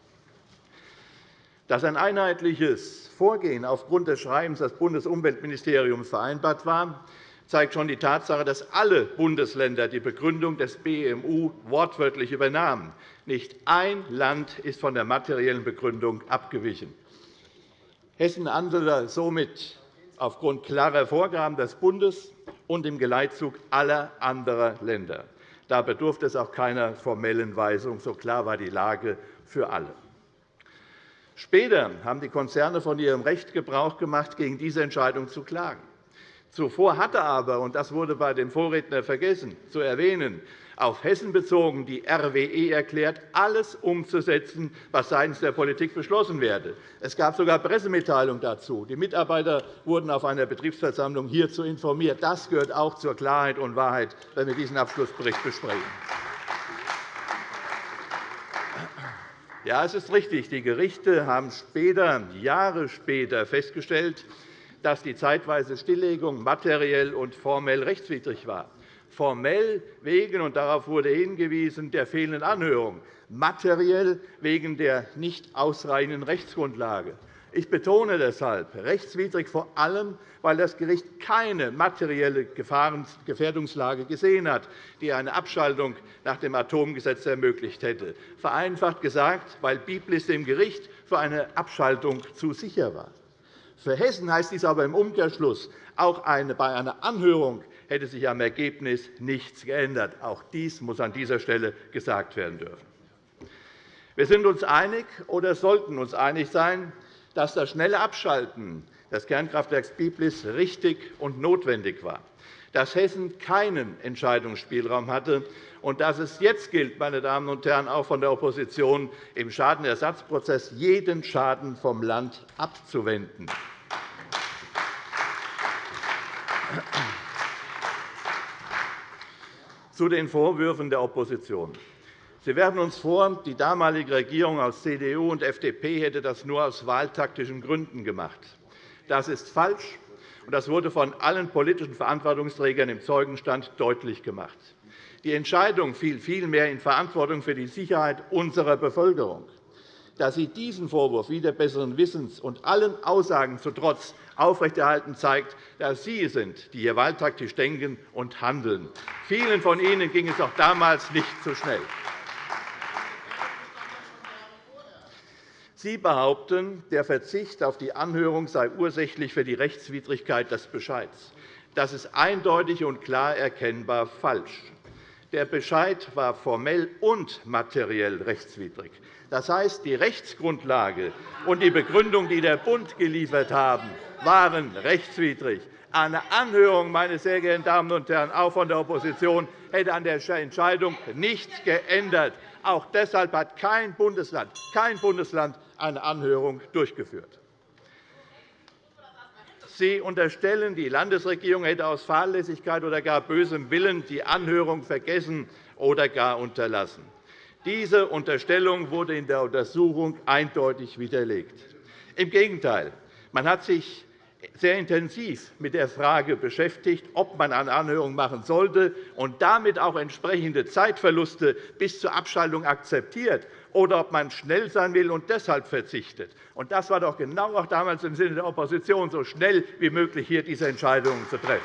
Dass ein einheitliches Vorgehen aufgrund des Schreibens des Bundesumweltministeriums vereinbart war, zeigt schon die Tatsache, dass alle Bundesländer die Begründung des BMU wortwörtlich übernahmen. Nicht ein Land ist von der materiellen Begründung abgewichen. Hessen handelte somit aufgrund klarer Vorgaben des Bundes und im Geleitzug aller anderen Länder. Da bedurfte es auch keiner formellen Weisung. So klar war die Lage für alle. Später haben die Konzerne von ihrem Recht Gebrauch gemacht, gegen diese Entscheidung zu klagen. Zuvor hatte aber, und das wurde bei dem Vorredner vergessen zu erwähnen, auf Hessen bezogen die RWE erklärt, alles umzusetzen, was seitens der Politik beschlossen werde. Es gab sogar Pressemitteilungen dazu. Die Mitarbeiter wurden auf einer Betriebsversammlung hierzu informiert. Das gehört auch zur Klarheit und Wahrheit, wenn wir diesen Abschlussbericht besprechen. Ja, es ist richtig. Die Gerichte haben später, Jahre später festgestellt, dass die zeitweise Stilllegung materiell und formell rechtswidrig war. Formell wegen, und darauf wurde hingewiesen, der fehlenden Anhörung, materiell wegen der nicht ausreichenden Rechtsgrundlage. Ich betone deshalb rechtswidrig vor allem, weil das Gericht keine materielle Gefährdungslage gesehen hat, die eine Abschaltung nach dem Atomgesetz ermöglicht hätte. Vereinfacht gesagt, weil Biblis dem Gericht für eine Abschaltung zu sicher war. Für Hessen heißt dies aber im Umkehrschluss, auch bei einer Anhörung hätte sich am Ergebnis nichts geändert. Auch dies muss an dieser Stelle gesagt werden dürfen. Wir sind uns einig oder sollten uns einig sein, dass das schnelle Abschalten des Kernkraftwerks Biblis richtig und notwendig war, dass Hessen keinen Entscheidungsspielraum hatte und dass es jetzt gilt, meine Damen und Herren, auch von der Opposition, im Schadenersatzprozess jeden Schaden vom Land abzuwenden. Zu den Vorwürfen der Opposition. Sie werfen uns vor, die damalige Regierung aus CDU und FDP hätte das nur aus wahltaktischen Gründen gemacht. Das ist falsch, und das wurde von allen politischen Verantwortungsträgern im Zeugenstand deutlich gemacht. Die Entscheidung fiel vielmehr in Verantwortung für die Sicherheit unserer Bevölkerung. Dass Sie diesen Vorwurf wieder besseren Wissens und allen Aussagen zu Trotz aufrechterhalten, zeigt, dass Sie sind, die hier wahltaktisch denken und handeln. Vielen von Ihnen ging es auch damals nicht so schnell. Sie behaupten, der Verzicht auf die Anhörung sei ursächlich für die Rechtswidrigkeit des Bescheids. Das ist eindeutig und klar erkennbar falsch. Der Bescheid war formell und materiell rechtswidrig. Das heißt, die Rechtsgrundlage und die Begründung, die der Bund geliefert haben, waren rechtswidrig. Eine Anhörung, meine sehr geehrten Damen und Herren, auch von der Opposition, hätte an der Entscheidung nichts geändert. Auch deshalb hat kein Bundesland, kein Bundesland eine Anhörung durchgeführt. Sie unterstellen, die Landesregierung hätte aus Fahrlässigkeit oder gar bösem Willen die Anhörung vergessen oder gar unterlassen. Diese Unterstellung wurde in der Untersuchung eindeutig widerlegt. Im Gegenteil, man hat sich sehr intensiv mit der Frage beschäftigt, ob man eine Anhörung machen sollte und damit auch entsprechende Zeitverluste bis zur Abschaltung akzeptiert oder ob man schnell sein will und deshalb verzichtet. Das war doch genau auch damals im Sinne der Opposition, so schnell wie möglich hier diese Entscheidungen zu treffen.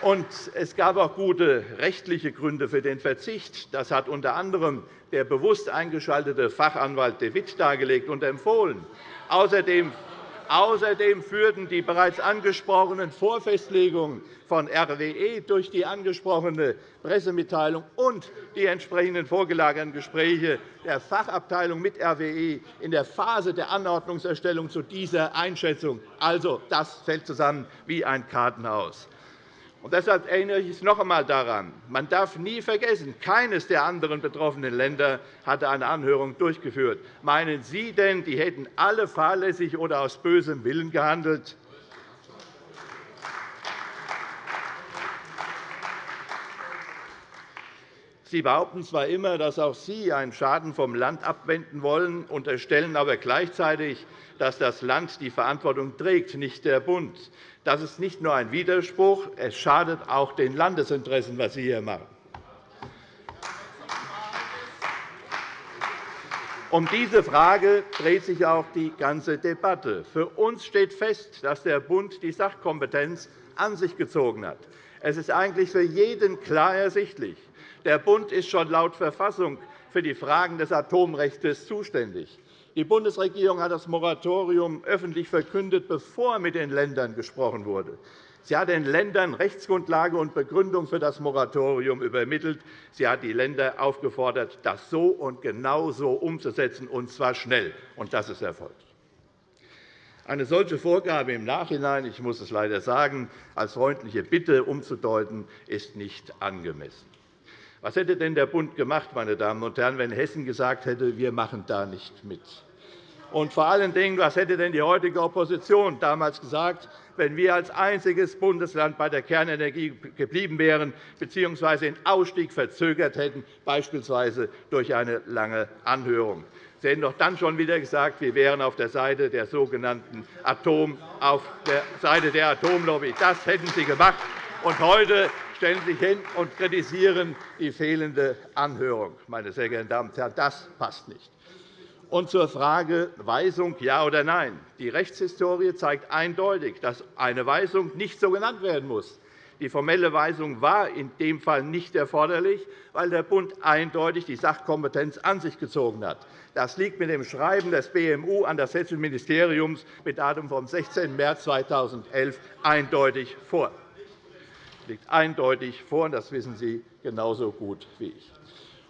Und es gab auch gute rechtliche Gründe für den Verzicht. Das hat unter anderem der bewusst eingeschaltete Fachanwalt de Witt dargelegt und empfohlen. Außerdem Außerdem führten die bereits angesprochenen Vorfestlegungen von RWE durch die angesprochene Pressemitteilung und die entsprechenden vorgelagerten Gespräche der Fachabteilung mit RWE in der Phase der Anordnungserstellung zu dieser Einschätzung. Also, das fällt zusammen wie ein Kartenhaus. Und deshalb erinnere ich noch einmal daran, man darf nie vergessen, keines der anderen betroffenen Länder hatte eine Anhörung durchgeführt. Meinen Sie denn, die hätten alle fahrlässig oder aus bösem Willen gehandelt? Sie behaupten zwar immer, dass auch Sie einen Schaden vom Land abwenden wollen, unterstellen aber gleichzeitig, dass das Land die Verantwortung trägt, nicht der Bund. Das ist nicht nur ein Widerspruch, es schadet auch den Landesinteressen, was Sie hier machen. Um diese Frage dreht sich auch die ganze Debatte. Für uns steht fest, dass der Bund die Sachkompetenz an sich gezogen hat. Es ist eigentlich für jeden klar ersichtlich. Der Bund ist schon laut Verfassung für die Fragen des Atomrechts zuständig. Die Bundesregierung hat das Moratorium öffentlich verkündet, bevor mit den Ländern gesprochen wurde. Sie hat den Ländern Rechtsgrundlage und Begründung für das Moratorium übermittelt. Sie hat die Länder aufgefordert, das so und genau so umzusetzen, und zwar schnell. Und das ist erfolgt. Eine solche Vorgabe im Nachhinein, ich muss es leider sagen, als freundliche Bitte umzudeuten, ist nicht angemessen. Was hätte denn der Bund gemacht, meine Damen und Herren, wenn Hessen gesagt hätte, wir machen da nicht mit? Und vor allen Dingen, was hätte denn die heutige Opposition damals gesagt, wenn wir als einziges Bundesland bei der Kernenergie geblieben wären bzw. den Ausstieg verzögert hätten, beispielsweise durch eine lange Anhörung? Sie hätten doch dann schon wieder gesagt, wir wären auf der Seite der sogenannten Atom, auf der Seite der Atomlobby. Das hätten Sie gemacht. Und heute stellen Sie sich hin und kritisieren die fehlende Anhörung. Meine sehr geehrten Damen und Herren, das passt nicht. Und zur Frage Weisung ja oder nein. Die Rechtshistorie zeigt eindeutig, dass eine Weisung nicht so genannt werden muss. Die formelle Weisung war in dem Fall nicht erforderlich, weil der Bund eindeutig die Sachkompetenz an sich gezogen hat. Das liegt mit dem Schreiben des BMU an das Hessische Ministerium mit Datum vom 16. März 2011 eindeutig vor. Das liegt eindeutig vor, und das wissen Sie genauso gut wie ich.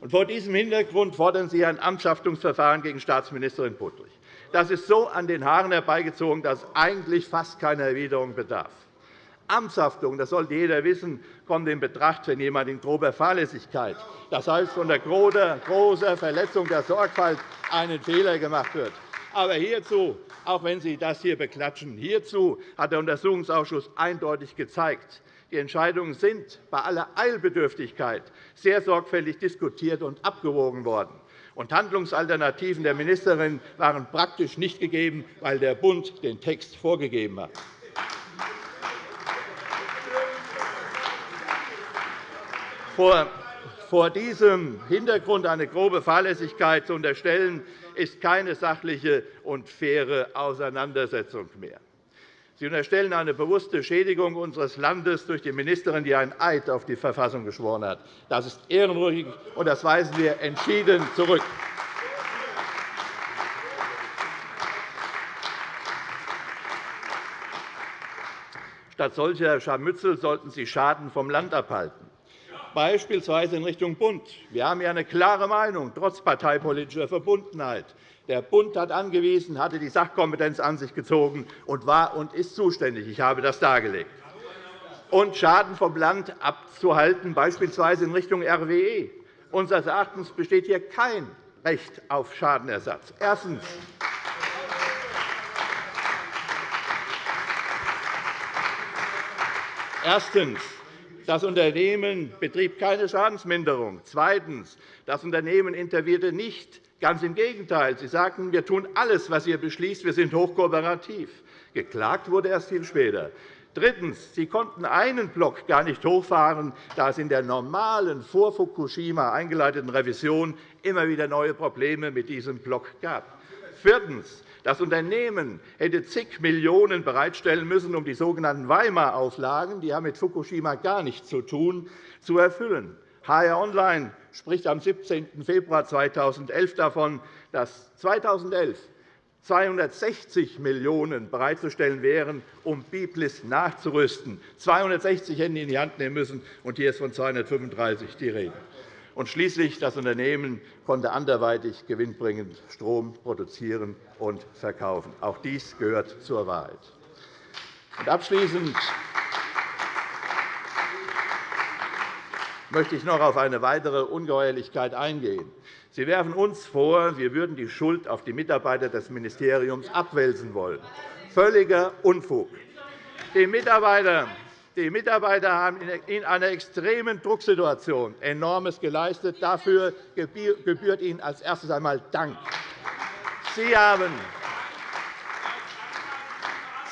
Vor diesem Hintergrund fordern Sie ein Amtshaftungsverfahren gegen Staatsministerin Puttrich. Das ist so an den Haaren herbeigezogen, dass eigentlich fast keiner Erwiderung bedarf. Amtshaftung, das sollte jeder wissen, kommt in Betracht, wenn jemand in grober Fahrlässigkeit, das heißt unter großer Verletzung der Sorgfalt, einen Fehler gemacht wird. Aber hierzu, auch wenn Sie das hier beklatschen, hierzu hat der Untersuchungsausschuss eindeutig gezeigt, die Entscheidungen sind bei aller Eilbedürftigkeit sehr sorgfältig diskutiert und abgewogen worden. Und Handlungsalternativen der Ministerin waren praktisch nicht gegeben, weil der Bund den Text vorgegeben hat. Vor diesem Hintergrund eine grobe Fahrlässigkeit zu unterstellen, ist keine sachliche und faire Auseinandersetzung mehr. Sie unterstellen eine bewusste Schädigung unseres Landes durch die Ministerin, die einen Eid auf die Verfassung geschworen hat. Das ist ehrenrührig, und das weisen wir entschieden zurück. Statt solcher Scharmützel sollten Sie Schaden vom Land abhalten, beispielsweise in Richtung Bund. Wir haben hier eine klare Meinung, trotz parteipolitischer Verbundenheit. Der Bund hat angewiesen, hatte die Sachkompetenz an sich gezogen und war und ist zuständig. Ich habe das dargelegt. Und Schaden vom Land abzuhalten, beispielsweise in Richtung RWE. Unseres Erachtens besteht hier kein Recht auf Schadenersatz. Erstens. Erstens. Das Unternehmen betrieb keine Schadensminderung. Zweitens. Das Unternehmen intervierte nicht Ganz im Gegenteil. Sie sagten, wir tun alles, was ihr beschließt. Wir sind hochkooperativ. Geklagt wurde erst viel später. Drittens. Sie konnten einen Block gar nicht hochfahren, da es in der normalen vor Fukushima eingeleiteten Revision immer wieder neue Probleme mit diesem Block gab. Viertens. Das Unternehmen hätte zig Millionen € bereitstellen müssen, um die sogenannten Weimar-Auflagen, die haben mit Fukushima gar nichts zu tun, zu erfüllen. HR Online spricht am 17. Februar 2011 davon, dass 2011 260 Millionen € bereitzustellen wären, um Biblis nachzurüsten. 260 hätten in die Hand nehmen müssen, und hier ist von 235 die Rede. Und schließlich das Unternehmen konnte anderweitig gewinnbringend Strom produzieren und verkaufen. Auch dies gehört zur Wahrheit. Und abschließend möchte ich noch auf eine weitere Ungeheuerlichkeit eingehen. Sie werfen uns vor, wir würden die Schuld auf die Mitarbeiter des Ministeriums abwälzen wollen. Völliger Unfug. Die Mitarbeiter die Mitarbeiter haben in einer extremen Drucksituation enormes geleistet. Dafür gebührt Ihnen als erstes einmal Dank. Sie haben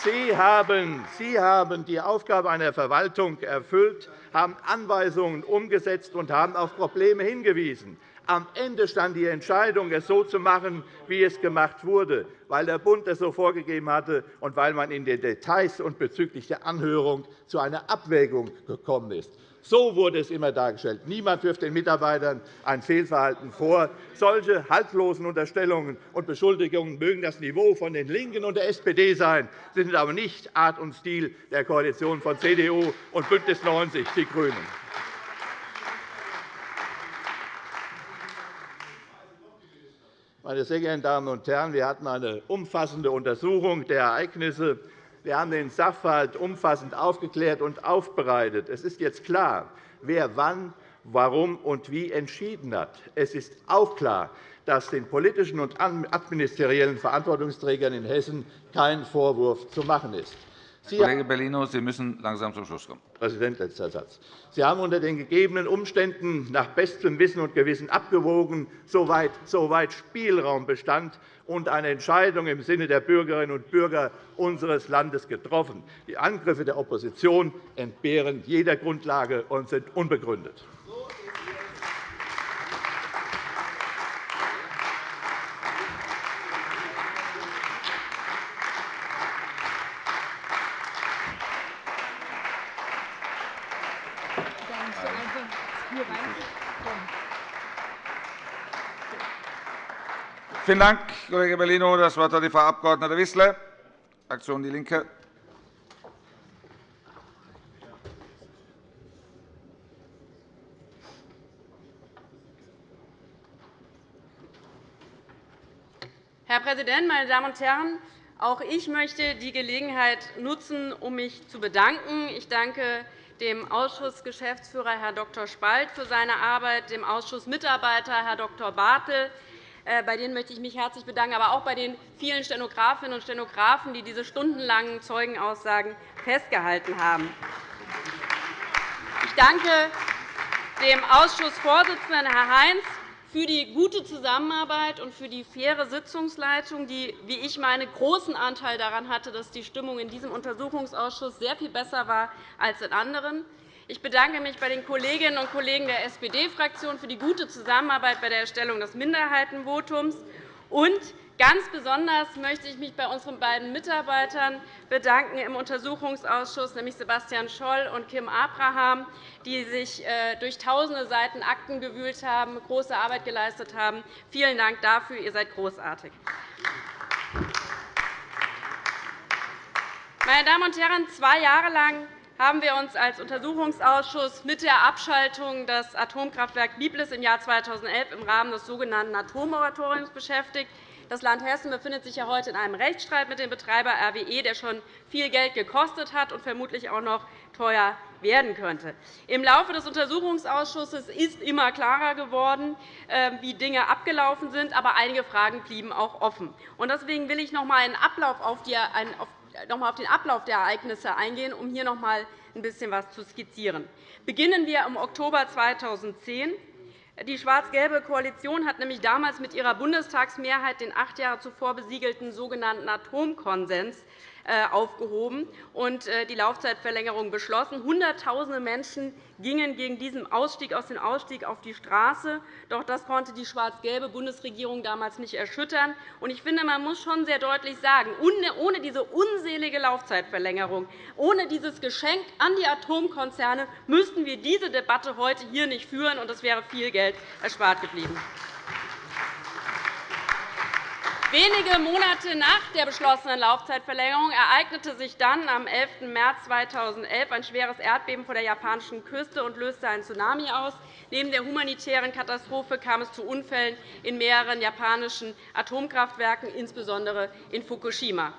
Sie haben, Sie haben die Aufgabe einer Verwaltung erfüllt, haben Anweisungen umgesetzt und haben auf Probleme hingewiesen. Am Ende stand die Entscheidung, es so zu machen, wie es gemacht wurde, weil der Bund es so vorgegeben hatte und weil man in den Details und bezüglich der Anhörung zu einer Abwägung gekommen ist. So wurde es immer dargestellt. Niemand wirft den Mitarbeitern ein Fehlverhalten vor. Solche haltlosen Unterstellungen und Beschuldigungen mögen das Niveau von den LINKEN und der SPD sein, sind aber nicht Art und Stil der Koalition von CDU und BÜNDNIS 90 die GRÜNEN. Meine sehr geehrten Damen und Herren, wir hatten eine umfassende Untersuchung der Ereignisse. Wir haben den Sachverhalt umfassend aufgeklärt und aufbereitet. Es ist jetzt klar, wer wann, warum und wie entschieden hat. Es ist auch klar, dass den politischen und administeriellen Verantwortungsträgern in Hessen kein Vorwurf zu machen ist. Sie Kollege Bellino, Sie müssen langsam zum Schluss kommen. Präsident, letzter Satz. Sie haben unter den gegebenen Umständen nach bestem Wissen und Gewissen abgewogen, soweit, soweit Spielraum bestand, und eine Entscheidung im Sinne der Bürgerinnen und Bürger unseres Landes getroffen. Die Angriffe der Opposition entbehren jeder Grundlage und sind unbegründet. Vielen Dank, Kollege Bellino. Das Wort hat die Frau Abg. Wissler, Fraktion DIE LINKE. Herr Präsident, meine Damen und Herren! Auch ich möchte die Gelegenheit nutzen, um mich zu bedanken. Ich danke dem Ausschussgeschäftsführer, Herr Dr. Spalt, für seine Arbeit, dem Ausschussmitarbeiter, Herr Dr. Bartel, bei denen möchte ich mich herzlich bedanken, aber auch bei den vielen Stenografinnen und Stenografen, die diese stundenlangen Zeugenaussagen festgehalten haben. Ich danke dem Ausschussvorsitzenden, Herr Heinz, für die gute Zusammenarbeit und für die faire Sitzungsleitung, die, wie ich meine, großen Anteil daran hatte, dass die Stimmung in diesem Untersuchungsausschuss sehr viel besser war als in anderen. Ich bedanke mich bei den Kolleginnen und Kollegen der SPD-Fraktion für die gute Zusammenarbeit bei der Erstellung des Minderheitenvotums. Und ganz besonders möchte ich mich bei unseren beiden Mitarbeitern bedanken im Untersuchungsausschuss, nämlich Sebastian Scholl und Kim Abraham, die sich äh, durch tausende Seiten Akten gewühlt haben, große Arbeit geleistet haben. Vielen Dank dafür. Ihr seid großartig. Meine Damen und Herren, zwei Jahre lang haben wir uns als Untersuchungsausschuss mit der Abschaltung des Atomkraftwerks Biblis im Jahr 2011 im Rahmen des sogenannten Atommoratoriums beschäftigt. Das Land Hessen befindet sich ja heute in einem Rechtsstreit mit dem Betreiber RWE, der schon viel Geld gekostet hat und vermutlich auch noch teuer werden könnte. Im Laufe des Untersuchungsausschusses ist immer klarer geworden, ähm, wie Dinge abgelaufen sind, aber einige Fragen blieben auch offen. Deswegen will ich noch einmal einen Ablauf auf noch einmal auf den Ablauf der Ereignisse eingehen, um hier noch einmal ein bisschen etwas zu skizzieren. Beginnen wir im Oktober 2010. Die schwarz-gelbe Koalition hat nämlich damals mit ihrer Bundestagsmehrheit den acht Jahre zuvor besiegelten sogenannten Atomkonsens aufgehoben und äh, die Laufzeitverlängerung beschlossen. Hunderttausende Menschen gingen gegen diesen Ausstieg aus dem Ausstieg auf die Straße. Doch das konnte die schwarz-gelbe Bundesregierung damals nicht erschüttern. Ich finde, man muss schon sehr deutlich sagen, ohne diese unselige Laufzeitverlängerung, ohne dieses Geschenk an die Atomkonzerne müssten wir diese Debatte heute hier nicht führen, und es wäre viel Geld erspart geblieben. Wenige Monate nach der beschlossenen Laufzeitverlängerung ereignete sich dann am 11. März 2011 ein schweres Erdbeben vor der japanischen Küste und löste einen Tsunami aus. Neben der humanitären Katastrophe kam es zu Unfällen in mehreren japanischen Atomkraftwerken, insbesondere in Fukushima.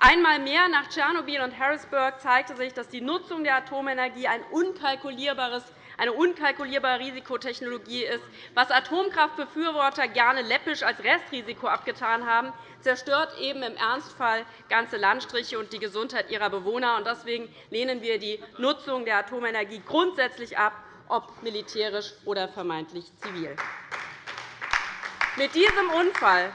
Einmal mehr nach Tschernobyl und Harrisburg zeigte sich, dass die Nutzung der Atomenergie ein unkalkulierbares eine unkalkulierbare Risikotechnologie ist. Was Atomkraftbefürworter gerne läppisch als Restrisiko abgetan haben, zerstört eben im Ernstfall ganze Landstriche und die Gesundheit ihrer Bewohner. Deswegen lehnen wir die Nutzung der Atomenergie grundsätzlich ab, ob militärisch oder vermeintlich zivil. Mit diesem Unfall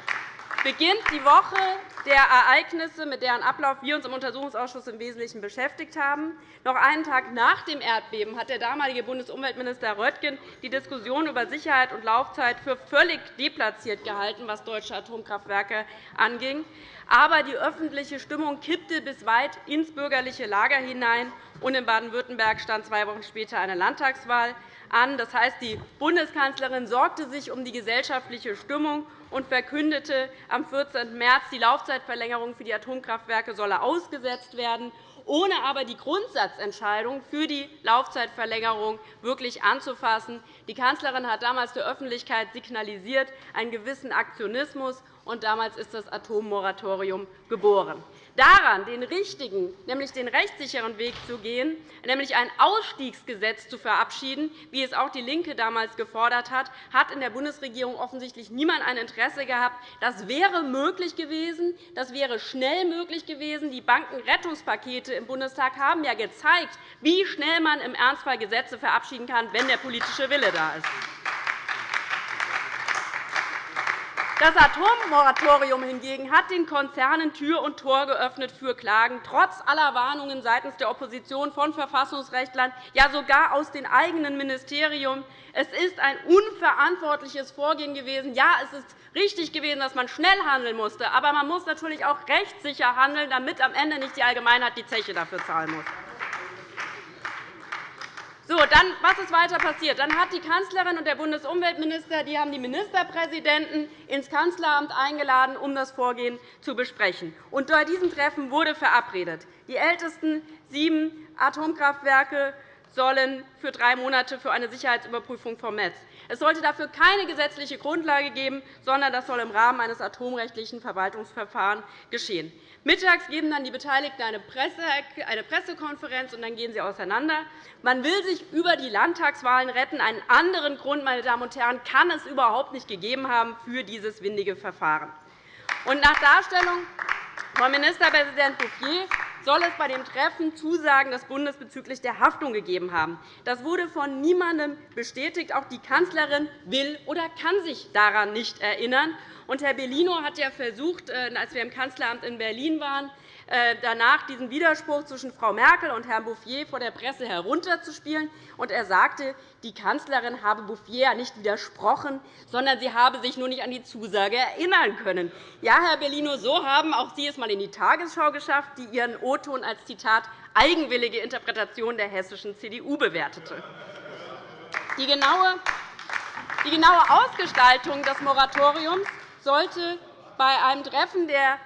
beginnt die Woche der Ereignisse, mit deren Ablauf wir uns im Untersuchungsausschuss im Wesentlichen beschäftigt haben. Noch einen Tag nach dem Erdbeben hat der damalige Bundesumweltminister Röttgen die Diskussion über Sicherheit und Laufzeit für völlig deplatziert gehalten, was deutsche Atomkraftwerke anging. Aber die öffentliche Stimmung kippte bis weit ins bürgerliche Lager hinein, und in Baden-Württemberg stand zwei Wochen später eine Landtagswahl an. Das heißt, die Bundeskanzlerin sorgte sich um die gesellschaftliche Stimmung und verkündete am 14. März, die Laufzeitverlängerung für die Atomkraftwerke solle ausgesetzt werden, ohne aber die Grundsatzentscheidung für die Laufzeitverlängerung wirklich anzufassen. Die Kanzlerin hat damals der Öffentlichkeit signalisiert einen gewissen Aktionismus, und damals ist das Atommoratorium geboren daran, den richtigen, nämlich den rechtssicheren Weg zu gehen, nämlich ein Ausstiegsgesetz zu verabschieden, wie es auch DIE LINKE damals gefordert hat, hat in der Bundesregierung offensichtlich niemand ein Interesse gehabt. Das wäre möglich gewesen. Das wäre schnell möglich gewesen. Die Bankenrettungspakete im Bundestag haben ja gezeigt, wie schnell man im Ernstfall Gesetze verabschieden kann, wenn der politische Wille da ist. Das Atommoratorium hingegen hat den Konzernen Tür und Tor geöffnet für Klagen, trotz aller Warnungen seitens der Opposition von Verfassungsrechtlern, ja sogar aus den eigenen Ministerien. Es ist ein unverantwortliches Vorgehen gewesen. Ja, es ist richtig gewesen, dass man schnell handeln musste. Aber man muss natürlich auch rechtssicher handeln, damit am Ende nicht die Allgemeinheit die Zeche dafür zahlen muss. So, dann, was ist weiter passiert? Dann hat die Kanzlerin und der Bundesumweltminister die haben die Ministerpräsidenten ins Kanzleramt eingeladen, um das Vorgehen zu besprechen. Und bei diesem Treffen wurde verabredet, die ältesten sieben Atomkraftwerke sollen für drei Monate für eine Sicherheitsüberprüfung vom Netz. Es sollte dafür keine gesetzliche Grundlage geben, sondern das soll im Rahmen eines atomrechtlichen Verwaltungsverfahrens geschehen. Mittags geben dann die Beteiligten eine Pressekonferenz, und dann gehen sie auseinander. Man will sich über die Landtagswahlen retten. Einen anderen Grund meine Damen und Herren, kann es überhaupt nicht gegeben haben für dieses windige Verfahren. Und nach Darstellung von Ministerpräsident Bouffier soll es bei dem Treffen Zusagen des Bundes bezüglich der Haftung gegeben haben. Das wurde von niemandem bestätigt. Auch die Kanzlerin will oder kann sich daran nicht erinnern. Und Herr Bellino hat ja versucht, äh, als wir im Kanzleramt in Berlin waren, danach diesen Widerspruch zwischen Frau Merkel und Herrn Bouffier vor der Presse herunterzuspielen. Er sagte, die Kanzlerin habe Bouffier nicht widersprochen, sondern sie habe sich nur nicht an die Zusage erinnern können. Ja, Herr Bellino, so haben auch Sie es einmal in die Tagesschau geschafft, die Ihren O-Ton als Zitat eigenwillige Interpretation der hessischen CDU bewertete. Die genaue Ausgestaltung des Moratoriums sollte bei einem Treffen der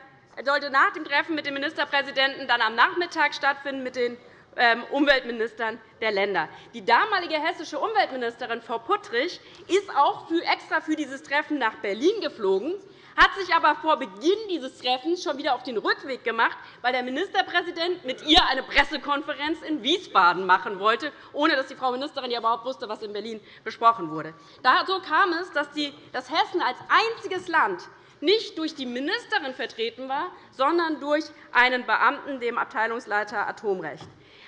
sollte nach dem Treffen mit dem Ministerpräsidenten dann am Nachmittag stattfinden mit den ähm, Umweltministern der Länder. Die damalige hessische Umweltministerin Frau Puttrich ist auch extra für dieses Treffen nach Berlin geflogen, hat sich aber vor Beginn dieses Treffens schon wieder auf den Rückweg gemacht, weil der Ministerpräsident mit ihr eine Pressekonferenz in Wiesbaden machen wollte, ohne dass die Frau Ministerin ja überhaupt wusste, was in Berlin besprochen wurde. So kam es, dass Hessen als einziges Land nicht durch die Ministerin vertreten war, sondern durch einen Beamten, dem Abteilungsleiter Atomrecht.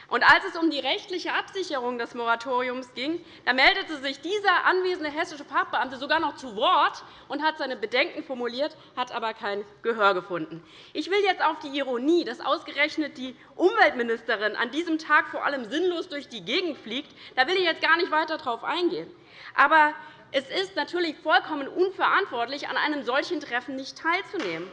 Als es um die rechtliche Absicherung des Moratoriums ging, da meldete sich dieser anwesende hessische Fachbeamte sogar noch zu Wort und hat seine Bedenken formuliert, hat aber kein Gehör gefunden. Ich will jetzt auf die Ironie, dass ausgerechnet die Umweltministerin an diesem Tag vor allem sinnlos durch die Gegend fliegt, da will ich jetzt gar nicht weiter darauf eingehen. Aber es ist natürlich vollkommen unverantwortlich, an einem solchen Treffen nicht teilzunehmen.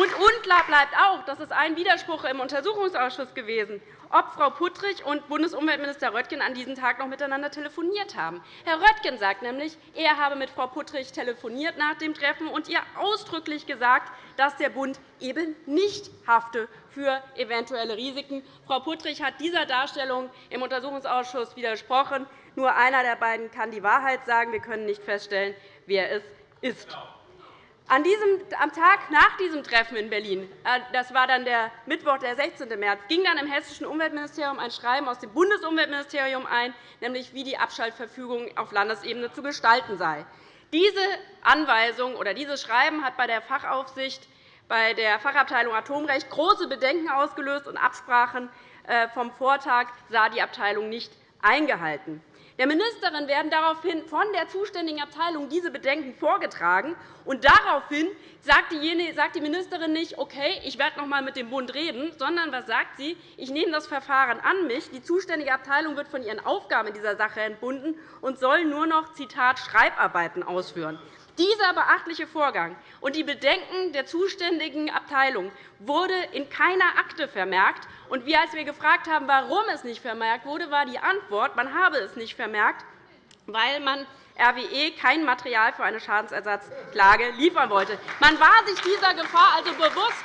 Und unklar bleibt auch, dass es ein Widerspruch im Untersuchungsausschuss gewesen ob Frau Puttrich und Bundesumweltminister Röttgen an diesem Tag noch miteinander telefoniert haben. Herr Röttgen sagt nämlich, er habe mit Frau Puttrich telefoniert nach dem Treffen und ihr ausdrücklich gesagt, dass der Bund eben nicht hafte für eventuelle Risiken. Frau Puttrich hat dieser Darstellung im Untersuchungsausschuss widersprochen. Nur einer der beiden kann die Wahrheit sagen. Wir können nicht feststellen, wer es ist. An diesem, am Tag nach diesem Treffen in Berlin, äh, das war dann der Mittwoch, der 16. März, ging dann im Hessischen Umweltministerium ein Schreiben aus dem Bundesumweltministerium ein, nämlich wie die Abschaltverfügung auf Landesebene zu gestalten sei. Diese Anweisung oder dieses Schreiben hat bei der Fachaufsicht bei der Fachabteilung Atomrecht große Bedenken ausgelöst, und Absprachen äh, vom Vortag sah die Abteilung nicht eingehalten. Der Ministerin werden daraufhin von der zuständigen Abteilung diese Bedenken vorgetragen. Und daraufhin sagt die Ministerin nicht, okay, ich werde noch einmal mit dem Bund reden, sondern was sagt sie? Ich nehme das Verfahren an mich. Die zuständige Abteilung wird von ihren Aufgaben in dieser Sache entbunden und soll nur noch Zitat, Schreibarbeiten ausführen. Dieser beachtliche Vorgang und die Bedenken der zuständigen Abteilung wurde in keiner Akte vermerkt. Und wir, als wir gefragt haben, warum es nicht vermerkt wurde, war die Antwort, man habe es nicht vermerkt, weil man RWE kein Material für eine Schadensersatzklage liefern wollte. Man war sich dieser Gefahr also bewusst.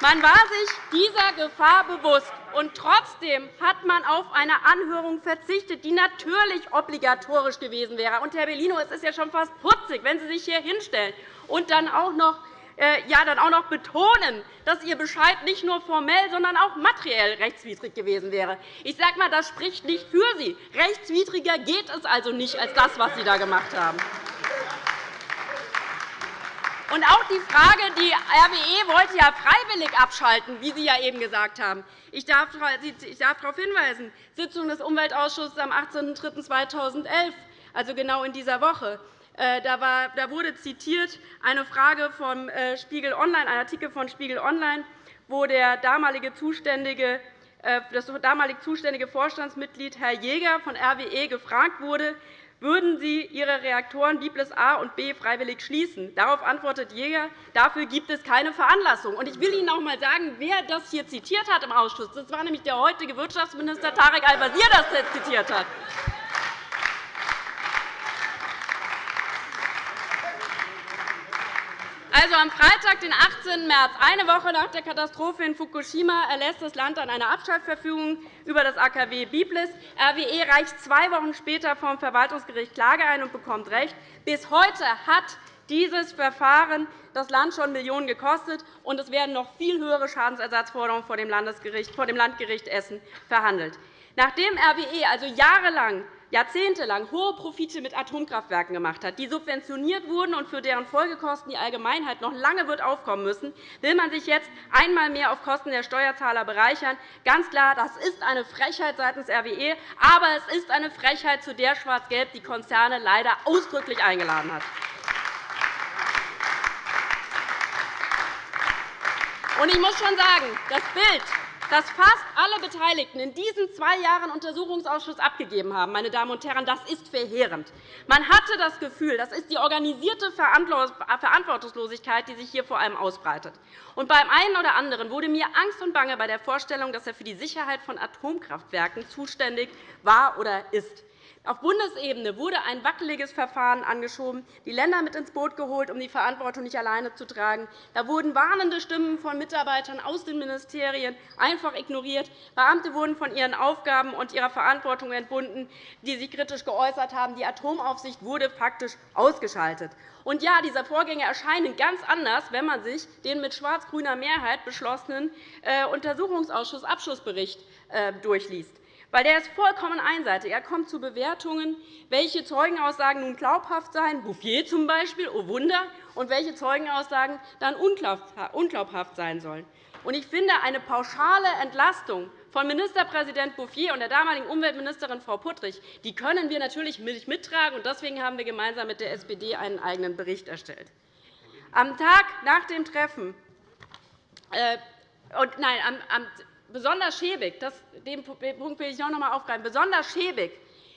Man war sich dieser Gefahr bewusst. Und trotzdem hat man auf eine Anhörung verzichtet, die natürlich obligatorisch gewesen wäre. Und, Herr Bellino, es ist ja schon fast putzig, wenn Sie sich hier hinstellen und dann auch noch äh, ja, dann auch noch betonen, dass Ihr Bescheid nicht nur formell, sondern auch materiell rechtswidrig gewesen wäre. Ich sage mal, das spricht nicht für Sie. Rechtswidriger geht es also nicht als das, was Sie da gemacht haben. Und auch die Frage, die RWE wollte ja freiwillig abschalten, wie Sie ja eben gesagt haben. Ich darf darauf hinweisen, Sitzung des Umweltausschusses am 18.03.2011, also genau in dieser Woche. Äh, da wurde zitiert eine Frage vom äh, Spiegel Online, ein Artikel von Spiegel Online, wo der damalige zuständige äh, das damalig zuständige Vorstandsmitglied Herr Jäger von RWE gefragt wurde, würden Sie Ihre Reaktoren Biblis A und B freiwillig schließen? Darauf antwortet Jäger, dafür gibt es keine Veranlassung. Ich will Ihnen auch einmal sagen, wer das hier zitiert hat im Ausschuss. Das war nämlich der heutige Wirtschaftsminister Tarek Al-Wazir, der das zitiert hat. Also am Freitag, den 18. März, eine Woche nach der Katastrophe in Fukushima, erlässt das Land dann eine Abschaltverfügung über das AKW Biblis. RWE reicht zwei Wochen später vom Verwaltungsgericht Klage ein und bekommt Recht. Bis heute hat dieses Verfahren das Land schon Millionen gekostet, und es werden noch viel höhere Schadensersatzforderungen vor dem, Landgericht Essen verhandelt. Nachdem RWE also jahrelang jahrzehntelang hohe Profite mit Atomkraftwerken gemacht hat, die subventioniert wurden und für deren Folgekosten die Allgemeinheit noch lange wird aufkommen müssen, will man sich jetzt einmal mehr auf Kosten der Steuerzahler bereichern. Ganz klar, das ist eine Frechheit seitens RWE, aber es ist eine Frechheit, zu der Schwarz-Gelb die Konzerne leider ausdrücklich eingeladen hat. Ich muss schon sagen, das Bild, das fast alle Beteiligten in diesen zwei Jahren Untersuchungsausschuss abgegeben haben, meine Damen und Herren, das ist verheerend. Man hatte das Gefühl, das ist die organisierte Verantwortungslosigkeit, die sich hier vor allem ausbreitet. Und beim einen oder anderen wurde mir Angst und Bange bei der Vorstellung, dass er für die Sicherheit von Atomkraftwerken zuständig war oder ist. Auf Bundesebene wurde ein wackeliges Verfahren angeschoben, die Länder mit ins Boot geholt, um die Verantwortung nicht alleine zu tragen. Da wurden warnende Stimmen von Mitarbeitern aus den Ministerien einfach ignoriert. Beamte wurden von ihren Aufgaben und ihrer Verantwortung entbunden, die sich kritisch geäußert haben. Die Atomaufsicht wurde faktisch ausgeschaltet. Und ja, diese Vorgänge erscheinen ganz anders, wenn man sich den mit schwarz-grüner Mehrheit beschlossenen äh, Untersuchungsausschussabschlussbericht äh, durchliest. Weil der ist vollkommen einseitig. Er kommt zu Bewertungen, welche Zeugenaussagen nun glaubhaft seien, Bouffier zum Beispiel, oh Wunder, und welche Zeugenaussagen dann unglaubhaft sein sollen. Ich finde, eine pauschale Entlastung von Ministerpräsident Bouffier und der damaligen Umweltministerin Frau Puttrich die können wir natürlich mittragen. Deswegen haben wir gemeinsam mit der SPD einen eigenen Bericht erstellt. Am Tag nach dem Treffen äh, und, nein, am, am, besonders schäbig, den Punkt will ich noch einmal aufgreifen, besonders schäbig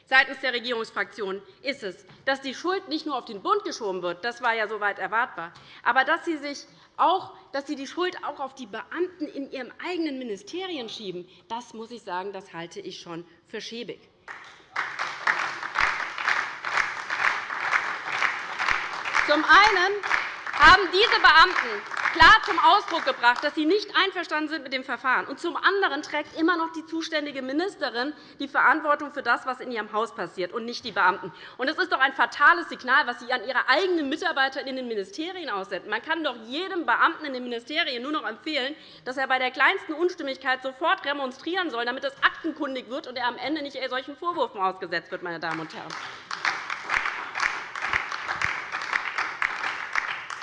seitens der Regierungsfraktionen ist es, dass die Schuld nicht nur auf den Bund geschoben wird, das war ja soweit erwartbar, aber dass Sie, sich auch, dass Sie die Schuld auch auf die Beamten in Ihren eigenen Ministerien schieben. Das muss ich sagen, das halte ich schon für schäbig. Zum einen haben diese Beamten klar zum Ausdruck gebracht, dass sie nicht einverstanden sind mit dem Verfahren. Und zum anderen trägt immer noch die zuständige Ministerin die Verantwortung für das, was in ihrem Haus passiert, und nicht die Beamten. Und das ist doch ein fatales Signal, was Sie an Ihre eigenen Mitarbeiter in den Ministerien aussenden. Man kann doch jedem Beamten in den Ministerien nur noch empfehlen, dass er bei der kleinsten Unstimmigkeit sofort remonstrieren soll, damit es aktenkundig wird und er am Ende nicht solchen Vorwürfen ausgesetzt wird. Meine Damen und Herren.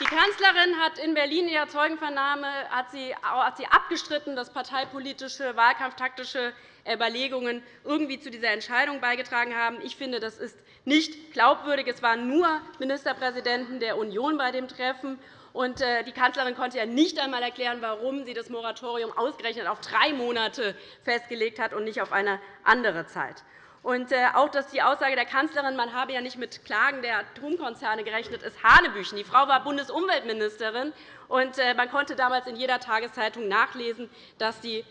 Die Kanzlerin hat in Berlin in ihrer Zeugenvernahme hat sie, hat sie abgestritten, dass parteipolitische, wahlkampftaktische Überlegungen irgendwie zu dieser Entscheidung beigetragen haben. Ich finde, das ist nicht glaubwürdig. Es waren nur Ministerpräsidenten der Union bei dem Treffen. Äh, die Kanzlerin konnte ja nicht einmal erklären, warum sie das Moratorium ausgerechnet auf drei Monate festgelegt hat und nicht auf eine andere Zeit. Und äh, auch dass die Aussage der Kanzlerin, man habe ja nicht mit Klagen der Atomkonzerne gerechnet, ist Hanebüchen. Die Frau war Bundesumweltministerin, und äh, man konnte damals in jeder Tageszeitung nachlesen, dass die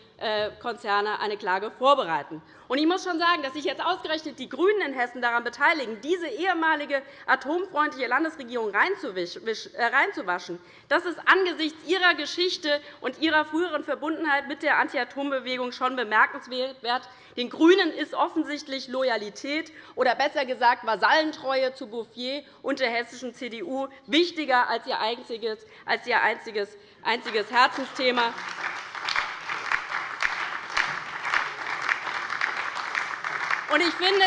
Konzerne eine Klage vorbereiten. Ich muss schon sagen, dass sich jetzt ausgerechnet die GRÜNEN in Hessen daran beteiligen, diese ehemalige atomfreundliche Landesregierung reinzuwaschen, das ist angesichts ihrer Geschichte und ihrer früheren Verbundenheit mit der Anti-Atom-Bewegung schon bemerkenswert. Den GRÜNEN ist offensichtlich Loyalität oder besser gesagt Vasallentreue zu Bouffier und der hessischen CDU wichtiger als ihr einziges einziges Herzensthema. Ich finde,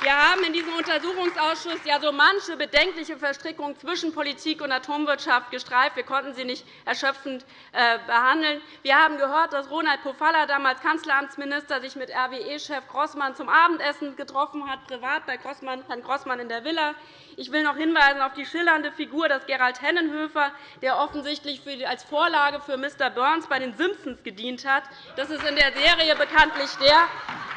wir haben in diesem Untersuchungsausschuss ja so manche bedenkliche Verstrickung zwischen Politik und Atomwirtschaft gestreift. Wir konnten sie nicht erschöpfend äh, behandeln. Wir haben gehört, dass Ronald Pofalla, damals Kanzleramtsminister, sich mit RWE-Chef Grossmann zum Abendessen getroffen hat, privat bei Herrn Grossmann in der Villa. Ich will noch hinweisen auf die schillernde Figur des Gerald Hennenhöfer, der offensichtlich als Vorlage für Mr. Burns bei den Simpsons gedient hat. Das ist in der Serie bekanntlich der,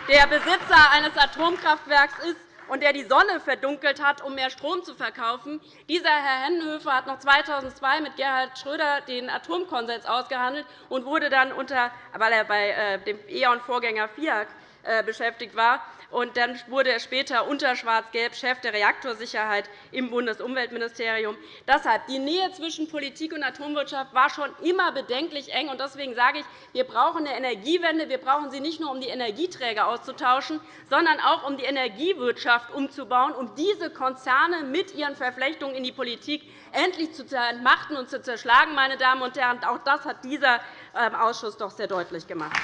der Besitzer eines Atomkraftwerks ist und der die Sonne verdunkelt hat, um mehr Strom zu verkaufen. Dieser Herr Hennenhöfer hat noch 2002 mit Gerhard Schröder den Atomkonsens ausgehandelt und wurde dann unter, weil er bei äh, dem E.ON-Vorgänger FIAC äh, beschäftigt war, und dann wurde er später unter Schwarz-Gelb Chef der Reaktorsicherheit im Bundesumweltministerium. Deshalb die Nähe zwischen Politik und Atomwirtschaft war schon immer bedenklich eng. Deswegen sage ich, wir brauchen eine Energiewende. Wir brauchen sie nicht nur, um die Energieträger auszutauschen, sondern auch, um die Energiewirtschaft umzubauen, um diese Konzerne mit ihren Verflechtungen in die Politik endlich zu entmachten und zu zerschlagen. Meine Damen und Herren. Auch das hat dieser ähm, Ausschuss doch sehr deutlich gemacht.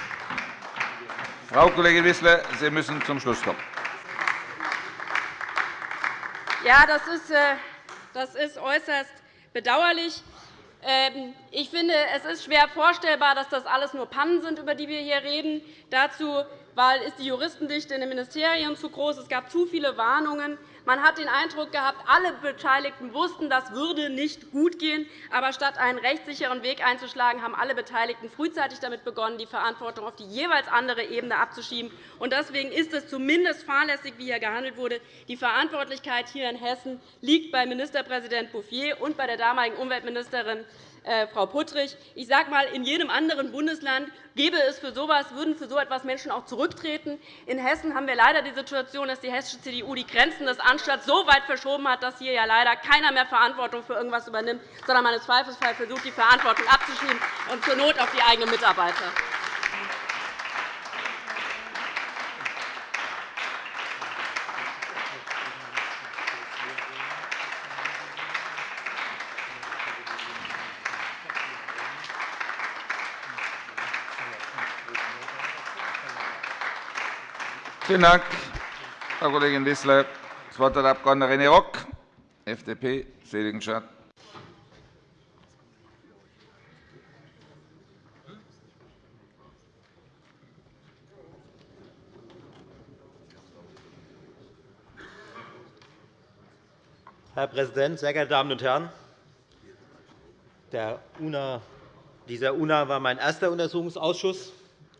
Frau Kollegin Wissler, Sie müssen zum Schluss kommen. Ja, das ist, äh, das ist äußerst bedauerlich. Ähm, ich finde, es ist schwer vorstellbar, dass das alles nur Pannen sind, über die wir hier reden. Dazu ist die Juristendichte in den Ministerien zu groß. Es gab zu viele Warnungen. Man hat den Eindruck gehabt, alle Beteiligten wussten, das würde nicht gut gehen. Aber statt einen rechtssicheren Weg einzuschlagen, haben alle Beteiligten frühzeitig damit begonnen, die Verantwortung auf die jeweils andere Ebene abzuschieben. Deswegen ist es zumindest fahrlässig, wie hier gehandelt wurde. Die Verantwortlichkeit hier in Hessen liegt bei Ministerpräsident Bouffier und bei der damaligen Umweltministerin Frau Puttrich. Ich sage einmal, in jedem anderen Bundesland gäbe es für so etwas, würden für so etwas Menschen auch zurücktreten. In Hessen haben wir leider die Situation, dass die hessische CDU die Grenzen des Anstands so weit verschoben hat, dass hier ja leider keiner mehr Verantwortung für irgendetwas übernimmt, sondern man im Zweifelsfall versucht, die Verantwortung abzuschieben und zur Not auf die eigenen Mitarbeiter. Vielen Dank, Frau Kollegin Wissler. Das Wort hat der Abg. René Rock, FDP, Seligenstadt. Herr Präsident, sehr geehrte Damen und Herren! Der UNA, dieser UNA war mein erster Untersuchungsausschuss.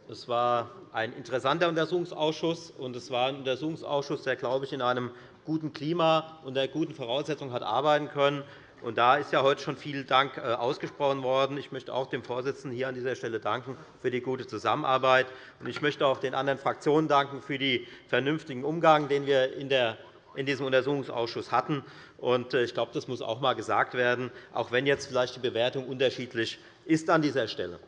Es war ein interessanter Untersuchungsausschuss, und es war ein Untersuchungsausschuss, der, glaube ich, in einem guten Klima und unter guten Voraussetzungen hat arbeiten können. Und da ist ja heute schon viel Dank äh, ausgesprochen worden. Ich möchte auch dem Vorsitzenden hier an dieser Stelle danken für die gute Zusammenarbeit. Ich möchte auch den anderen Fraktionen danken für den vernünftigen Umgang, den wir in der in diesem Untersuchungsausschuss hatten. Äh, ich glaube, das muss auch einmal gesagt werden, auch wenn jetzt vielleicht die Bewertung unterschiedlich ist an dieser Stelle.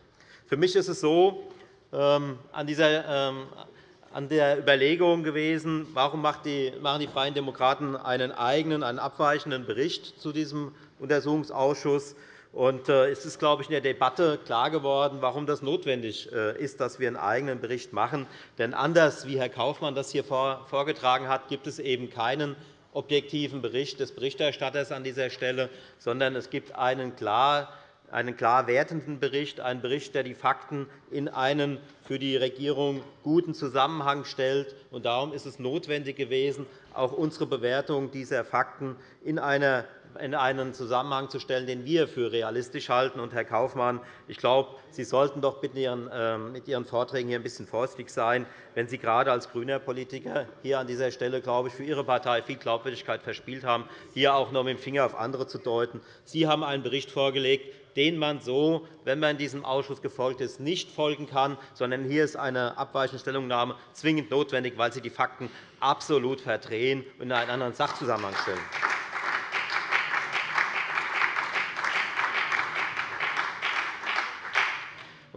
Für mich ist es so, an, dieser, ähm, an der Überlegung gewesen, warum machen die Freien Demokraten einen eigenen, einen abweichenden Bericht zu diesem Untersuchungsausschuss. Und äh, es ist, glaube ich, in der Debatte klar geworden, warum das notwendig äh, ist, dass wir einen eigenen Bericht machen. Denn anders, wie Herr Kaufmann das hier vorgetragen hat, gibt es eben keinen objektiven Bericht des Berichterstatters an dieser Stelle, sondern es gibt einen klar einen klar wertenden Bericht, einen Bericht, der die Fakten in einen für die Regierung guten Zusammenhang stellt. Darum ist es notwendig gewesen, auch unsere Bewertung dieser Fakten in einen Zusammenhang zu stellen, den wir für realistisch halten. Herr Kaufmann, ich glaube, Sie sollten doch ähm, mit Ihren Vorträgen hier ein bisschen vorsichtig sein, wenn Sie gerade als grüner Politiker hier an dieser Stelle, glaube ich, für Ihre Partei viel Glaubwürdigkeit verspielt haben, hier auch noch mit dem Finger auf andere zu deuten. Sie haben einen Bericht vorgelegt, den man so, wenn man diesem Ausschuss gefolgt ist, nicht folgen kann, sondern hier ist eine abweichende Stellungnahme zwingend notwendig, weil Sie die Fakten absolut verdrehen und in einen anderen Sachzusammenhang stellen.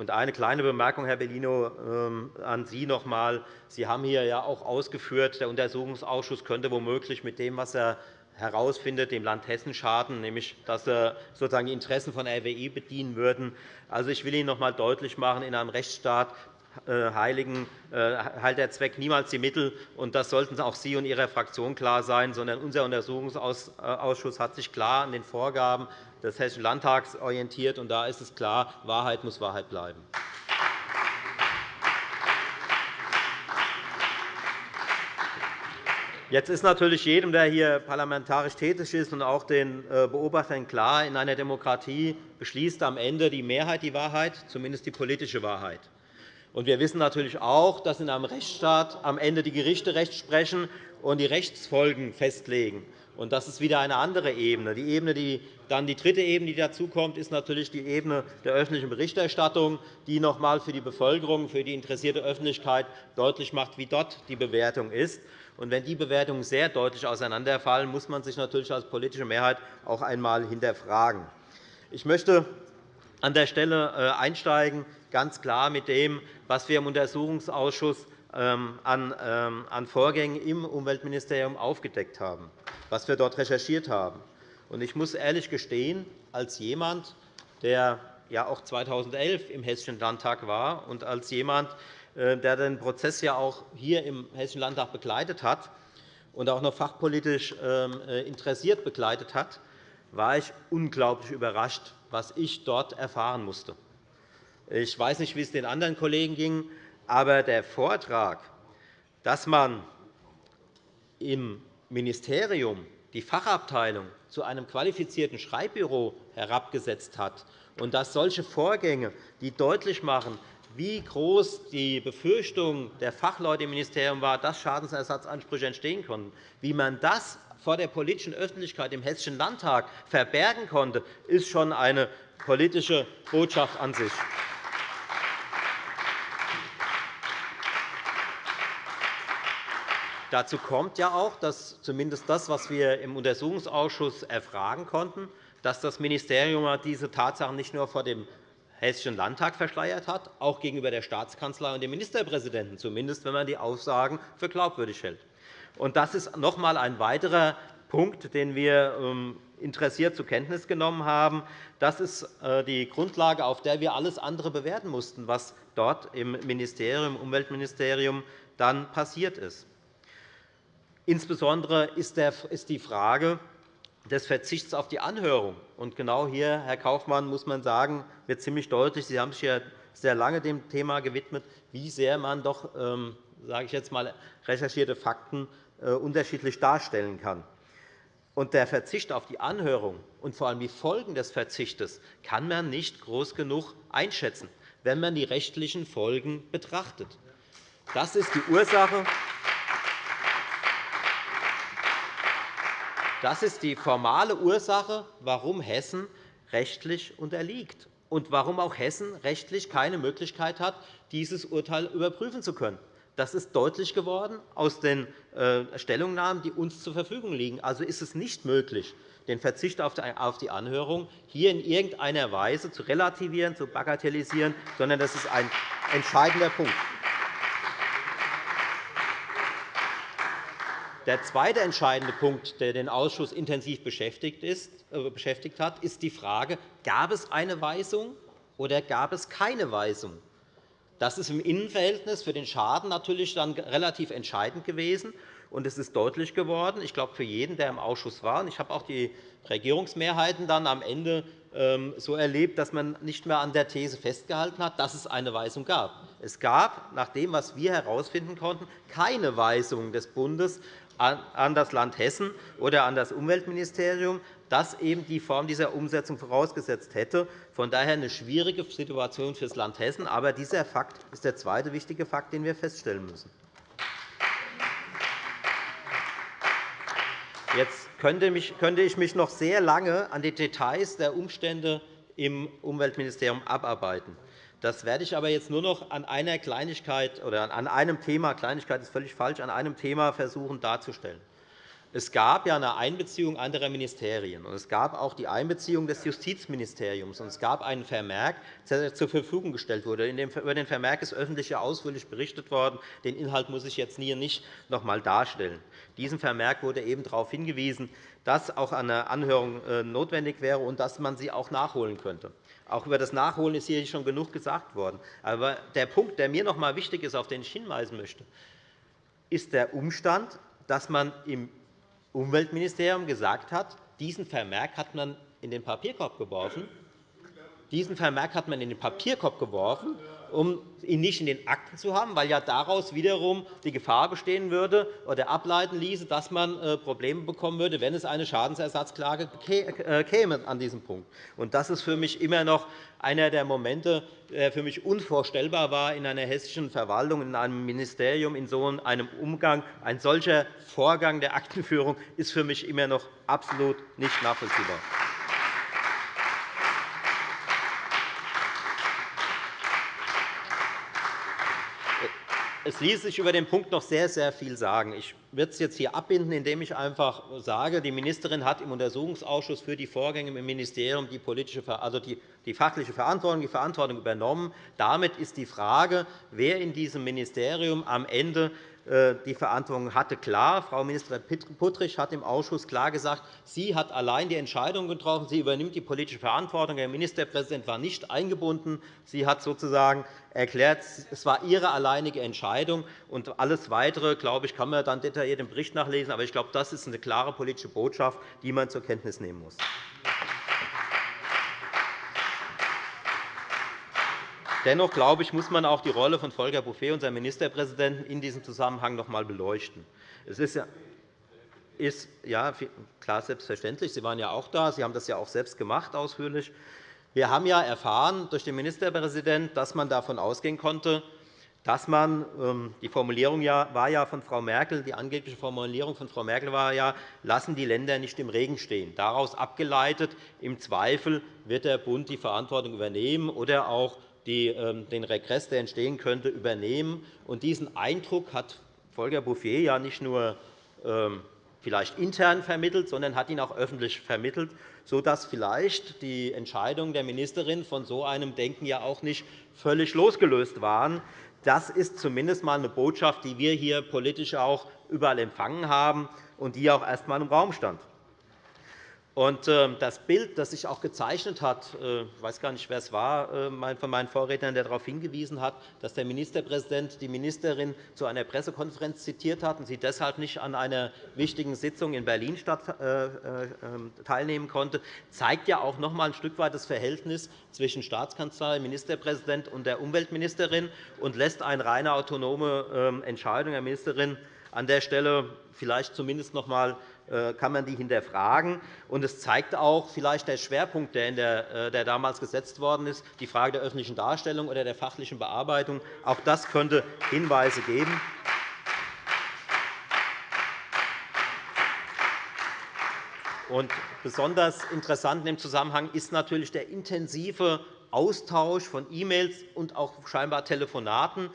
Eine kleine Bemerkung, Herr Bellino, ähm, an Sie noch einmal. Sie haben hier ja auch ausgeführt, der Untersuchungsausschuss könnte womöglich mit dem, was er herausfindet, dem Land Hessen schaden, nämlich dass sozusagen die Interessen von RWI bedienen würden. Also, ich will Ihnen noch einmal deutlich machen, in einem Rechtsstaat äh, heiligen, äh, heilt der Zweck niemals die Mittel. Und das sollten auch Sie und Ihrer Fraktion klar sein, sondern unser Untersuchungsausschuss hat sich klar an den Vorgaben des Hessischen Landtags orientiert. Und da ist es klar, Wahrheit muss Wahrheit bleiben. Jetzt ist natürlich jedem, der hier parlamentarisch tätig ist, und auch den äh, Beobachtern klar, in einer Demokratie beschließt am Ende die Mehrheit die Wahrheit, zumindest die politische Wahrheit. wir wissen natürlich auch, dass in einem Rechtsstaat am Ende die Gerichte Recht sprechen und die Rechtsfolgen festlegen. Das ist wieder eine andere Ebene. Die, Ebene, die dann die dritte Ebene, die dazukommt, ist natürlich die Ebene der öffentlichen Berichterstattung, die noch einmal für die Bevölkerung, für die interessierte Öffentlichkeit deutlich macht, wie dort die Bewertung ist. Und wenn die Bewertungen sehr deutlich auseinanderfallen, muss man sich natürlich als politische Mehrheit auch einmal hinterfragen. Ich möchte an der Stelle äh, einsteigen, ganz klar mit dem, was wir im Untersuchungsausschuss ähm, ähm, an Vorgängen im Umweltministerium aufgedeckt haben, was wir dort recherchiert haben. Ich muss ehrlich gestehen, als jemand, der ja auch 2011 im Hessischen Landtag war und als jemand, der den Prozess ja auch hier im Hessischen Landtag begleitet hat und auch noch fachpolitisch ähm, äh, interessiert begleitet hat, war ich unglaublich überrascht, was ich dort erfahren musste. Ich weiß nicht, wie es den anderen Kollegen ging, aber der Vortrag, dass man im Ministerium die Fachabteilung zu einem qualifizierten Schreibbüro herabgesetzt hat und dass solche Vorgänge, die deutlich machen, wie groß die Befürchtung der Fachleute im Ministerium war, dass Schadensersatzansprüche entstehen konnten, wie man das vor der politischen Öffentlichkeit im Hessischen Landtag verbergen konnte, ist schon eine politische Botschaft an sich. Dazu kommt ja auch, dass zumindest das, was wir im Untersuchungsausschuss erfragen konnten, dass das Ministerium diese Tatsachen nicht nur vor dem Hessischen Landtag verschleiert hat, auch gegenüber der Staatskanzlei und dem Ministerpräsidenten, zumindest wenn man die Aussagen für glaubwürdig hält. Das ist noch einmal ein weiterer Punkt, den wir ähm, interessiert zur Kenntnis genommen haben. Das ist äh, die Grundlage, auf der wir alles andere bewerten mussten, was dort im Ministerium, im Umweltministerium dann passiert ist. Insbesondere ist die Frage des Verzichts auf die Anhörung. Und genau hier, Herr Kaufmann, muss man sagen, wird ziemlich deutlich, Sie haben sich ja sehr lange dem Thema gewidmet, wie sehr man doch, ähm, sage ich jetzt mal, recherchierte Fakten äh, unterschiedlich darstellen kann. Und der Verzicht auf die Anhörung und vor allem die Folgen des Verzichtes kann man nicht groß genug einschätzen, wenn man die rechtlichen Folgen betrachtet. Das ist die Ursache, Das ist die formale Ursache, warum Hessen rechtlich unterliegt und warum auch Hessen rechtlich keine Möglichkeit hat, dieses Urteil überprüfen zu können. Das ist deutlich geworden aus den äh, Stellungnahmen, die uns zur Verfügung liegen. Also ist es nicht möglich, den Verzicht auf die Anhörung hier in irgendeiner Weise zu relativieren, zu bagatellisieren, sondern das ist ein entscheidender Punkt. Der zweite entscheidende Punkt, der den Ausschuss intensiv äh, beschäftigt hat, ist die Frage, gab es eine Weisung oder gab es keine Weisung? Das ist im Innenverhältnis für den Schaden natürlich dann relativ entscheidend gewesen. Und es ist deutlich geworden, ich glaube, für jeden, der im Ausschuss war, und ich habe auch die Regierungsmehrheiten dann am Ende ähm, so erlebt, dass man nicht mehr an der These festgehalten hat, dass es eine Weisung gab. Es gab, nach dem, was wir herausfinden konnten, keine Weisung des Bundes an das Land Hessen oder an das Umweltministerium, das eben die Form dieser Umsetzung vorausgesetzt hätte. Von daher eine schwierige Situation für das Land Hessen. Aber dieser Fakt ist der zweite wichtige Fakt, den wir feststellen müssen. Jetzt könnte ich mich noch sehr lange an die Details der Umstände im Umweltministerium abarbeiten. Das werde ich aber jetzt nur noch an einer Kleinigkeit oder an einem Thema, Kleinigkeit ist völlig falsch, an einem Thema versuchen darzustellen. Es gab ja eine Einbeziehung anderer Ministerien, und es gab auch die Einbeziehung des Justizministeriums, und es gab einen Vermerk, der zur Verfügung gestellt wurde. Über den Vermerk ist öffentlich ausführlich berichtet worden. Den Inhalt muss ich jetzt hier nicht noch einmal darstellen. Diesem Vermerk wurde eben darauf hingewiesen, dass auch eine Anhörung äh, notwendig wäre und dass man sie auch nachholen könnte. Auch über das Nachholen ist hier schon genug gesagt worden. Aber der Punkt, der mir noch einmal wichtig ist, auf den ich hinweisen möchte, ist der Umstand, dass man im Umweltministerium gesagt hat, diesen Vermerk hat man in den Papierkorb geworfen. Diesen Vermerk hat man in den Papierkorb geworfen um ihn nicht in den Akten zu haben, weil ja daraus wiederum die Gefahr bestehen würde oder ableiten ließe, dass man äh, Probleme bekommen würde, wenn es eine Schadensersatzklage äh, käme an diesem Punkt. Das ist für mich immer noch einer der Momente, der für mich unvorstellbar war in einer hessischen Verwaltung, in einem Ministerium, in so einem Umgang. Ein solcher Vorgang der Aktenführung ist für mich immer noch absolut nicht nachvollziehbar. Es ließ sich über den Punkt noch sehr, sehr viel sagen. Ich werde es jetzt hier abbinden, indem ich einfach sage, die Ministerin hat im Untersuchungsausschuss für die Vorgänge im Ministerium die, politische, also die, die fachliche Verantwortung, die Verantwortung übernommen. Damit ist die Frage, wer in diesem Ministerium am Ende die Verantwortung hatte. Klar, Frau Ministerin Puttrich hat im Ausschuss klar gesagt, sie hat allein die Entscheidung getroffen, sie übernimmt die politische Verantwortung. Der Ministerpräsident war nicht eingebunden. Sie hat sozusagen erklärt, es war ihre alleinige Entscheidung. Und alles Weitere, glaube ich, kann man dann detailliert im Bericht nachlesen. Aber ich glaube, das ist eine klare politische Botschaft, die man zur Kenntnis nehmen muss. Dennoch glaube ich, muss man auch die Rolle von Volker Bouffier, unserem Ministerpräsidenten, in diesem Zusammenhang noch einmal beleuchten. Es ist ja, ist, ja, klar, selbstverständlich. Sie waren ja auch da. Sie haben das ja auch selbst gemacht, ausführlich. Wir haben ja erfahren durch den Ministerpräsidenten, dass man davon ausgehen konnte, dass man ähm, die Formulierung war ja von Frau Merkel, die angebliche Formulierung von Frau Merkel war ja, lassen die Länder nicht im Regen stehen. Daraus abgeleitet, im Zweifel wird der Bund die Verantwortung übernehmen oder auch die ähm, den Regress, der entstehen könnte, übernehmen. Und diesen Eindruck hat Volker Bouffier ja nicht nur ähm, vielleicht intern vermittelt, sondern hat ihn auch öffentlich vermittelt, sodass vielleicht die Entscheidungen der Ministerin von so einem Denken ja auch nicht völlig losgelöst waren. Das ist zumindest einmal eine Botschaft, die wir hier politisch auch überall empfangen haben und die auch erst einmal im Raum stand. Und ähm, das Bild, das sich auch gezeichnet hat, äh, ich weiß gar nicht, wer es war äh, von meinen Vorrednern, der darauf hingewiesen hat, dass der Ministerpräsident die Ministerin zu einer Pressekonferenz zitiert hat und sie deshalb nicht an einer wichtigen Sitzung in Berlin äh, teilnehmen konnte, zeigt ja auch noch einmal ein Stück weit das Verhältnis zwischen Staatskanzlei, Ministerpräsident und der Umweltministerin und lässt eine reine autonome ähm, Entscheidung. Der Ministerin an der Stelle vielleicht zumindest noch einmal kann man die hinterfragen. Und es zeigt auch vielleicht der Schwerpunkt, äh, der damals gesetzt worden ist, die Frage der öffentlichen Darstellung oder der fachlichen Bearbeitung. Auch das könnte Hinweise geben. Und besonders interessant in dem Zusammenhang ist natürlich der intensive Austausch von E-Mails und auch scheinbar Telefonaten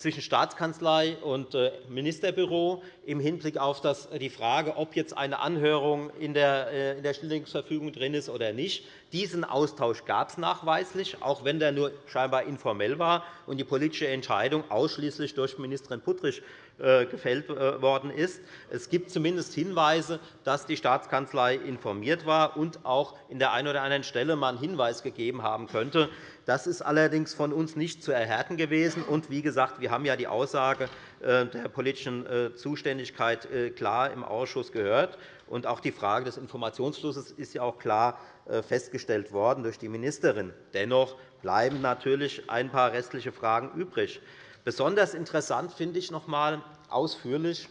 zwischen Staatskanzlei und äh, Ministerbüro im Hinblick auf die Frage, ob jetzt eine Anhörung in der äh, Stilllegungsverfügung drin ist oder nicht. Diesen Austausch gab es nachweislich, auch wenn der nur scheinbar informell war und die politische Entscheidung ausschließlich durch Ministerin Puttrich äh, gefällt worden ist. Es gibt zumindest Hinweise, dass die Staatskanzlei informiert war und auch in der einen oder anderen Stelle mal einen Hinweis gegeben haben könnte, das ist allerdings von uns nicht zu erhärten gewesen. Und wie gesagt, wir haben ja die Aussage äh, der politischen äh, Zuständigkeit äh, klar im Ausschuss gehört. Und auch die Frage des Informationsflusses ist ja auch klar festgestellt worden durch die Ministerin. Dennoch bleiben natürlich ein paar restliche Fragen übrig. Besonders interessant finde ich noch einmal ausführlich,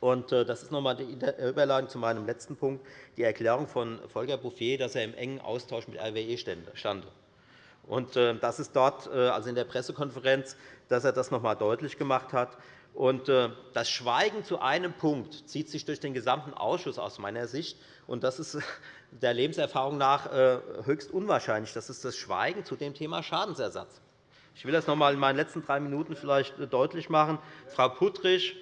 und das ist noch einmal die Überleitung zu meinem letzten Punkt, die Erklärung von Volker Bouffier, dass er im engen Austausch mit RWE stand. Und äh, das ist dort, äh, also in der Pressekonferenz, dass er das noch einmal deutlich gemacht hat. Und äh, das Schweigen zu einem Punkt zieht sich durch den gesamten Ausschuss aus meiner Sicht. Und das ist der Lebenserfahrung nach höchst unwahrscheinlich. Das ist das Schweigen zu dem Thema Schadensersatz. Ich will das noch einmal in meinen letzten drei Minuten vielleicht deutlich machen. Frau Puttrich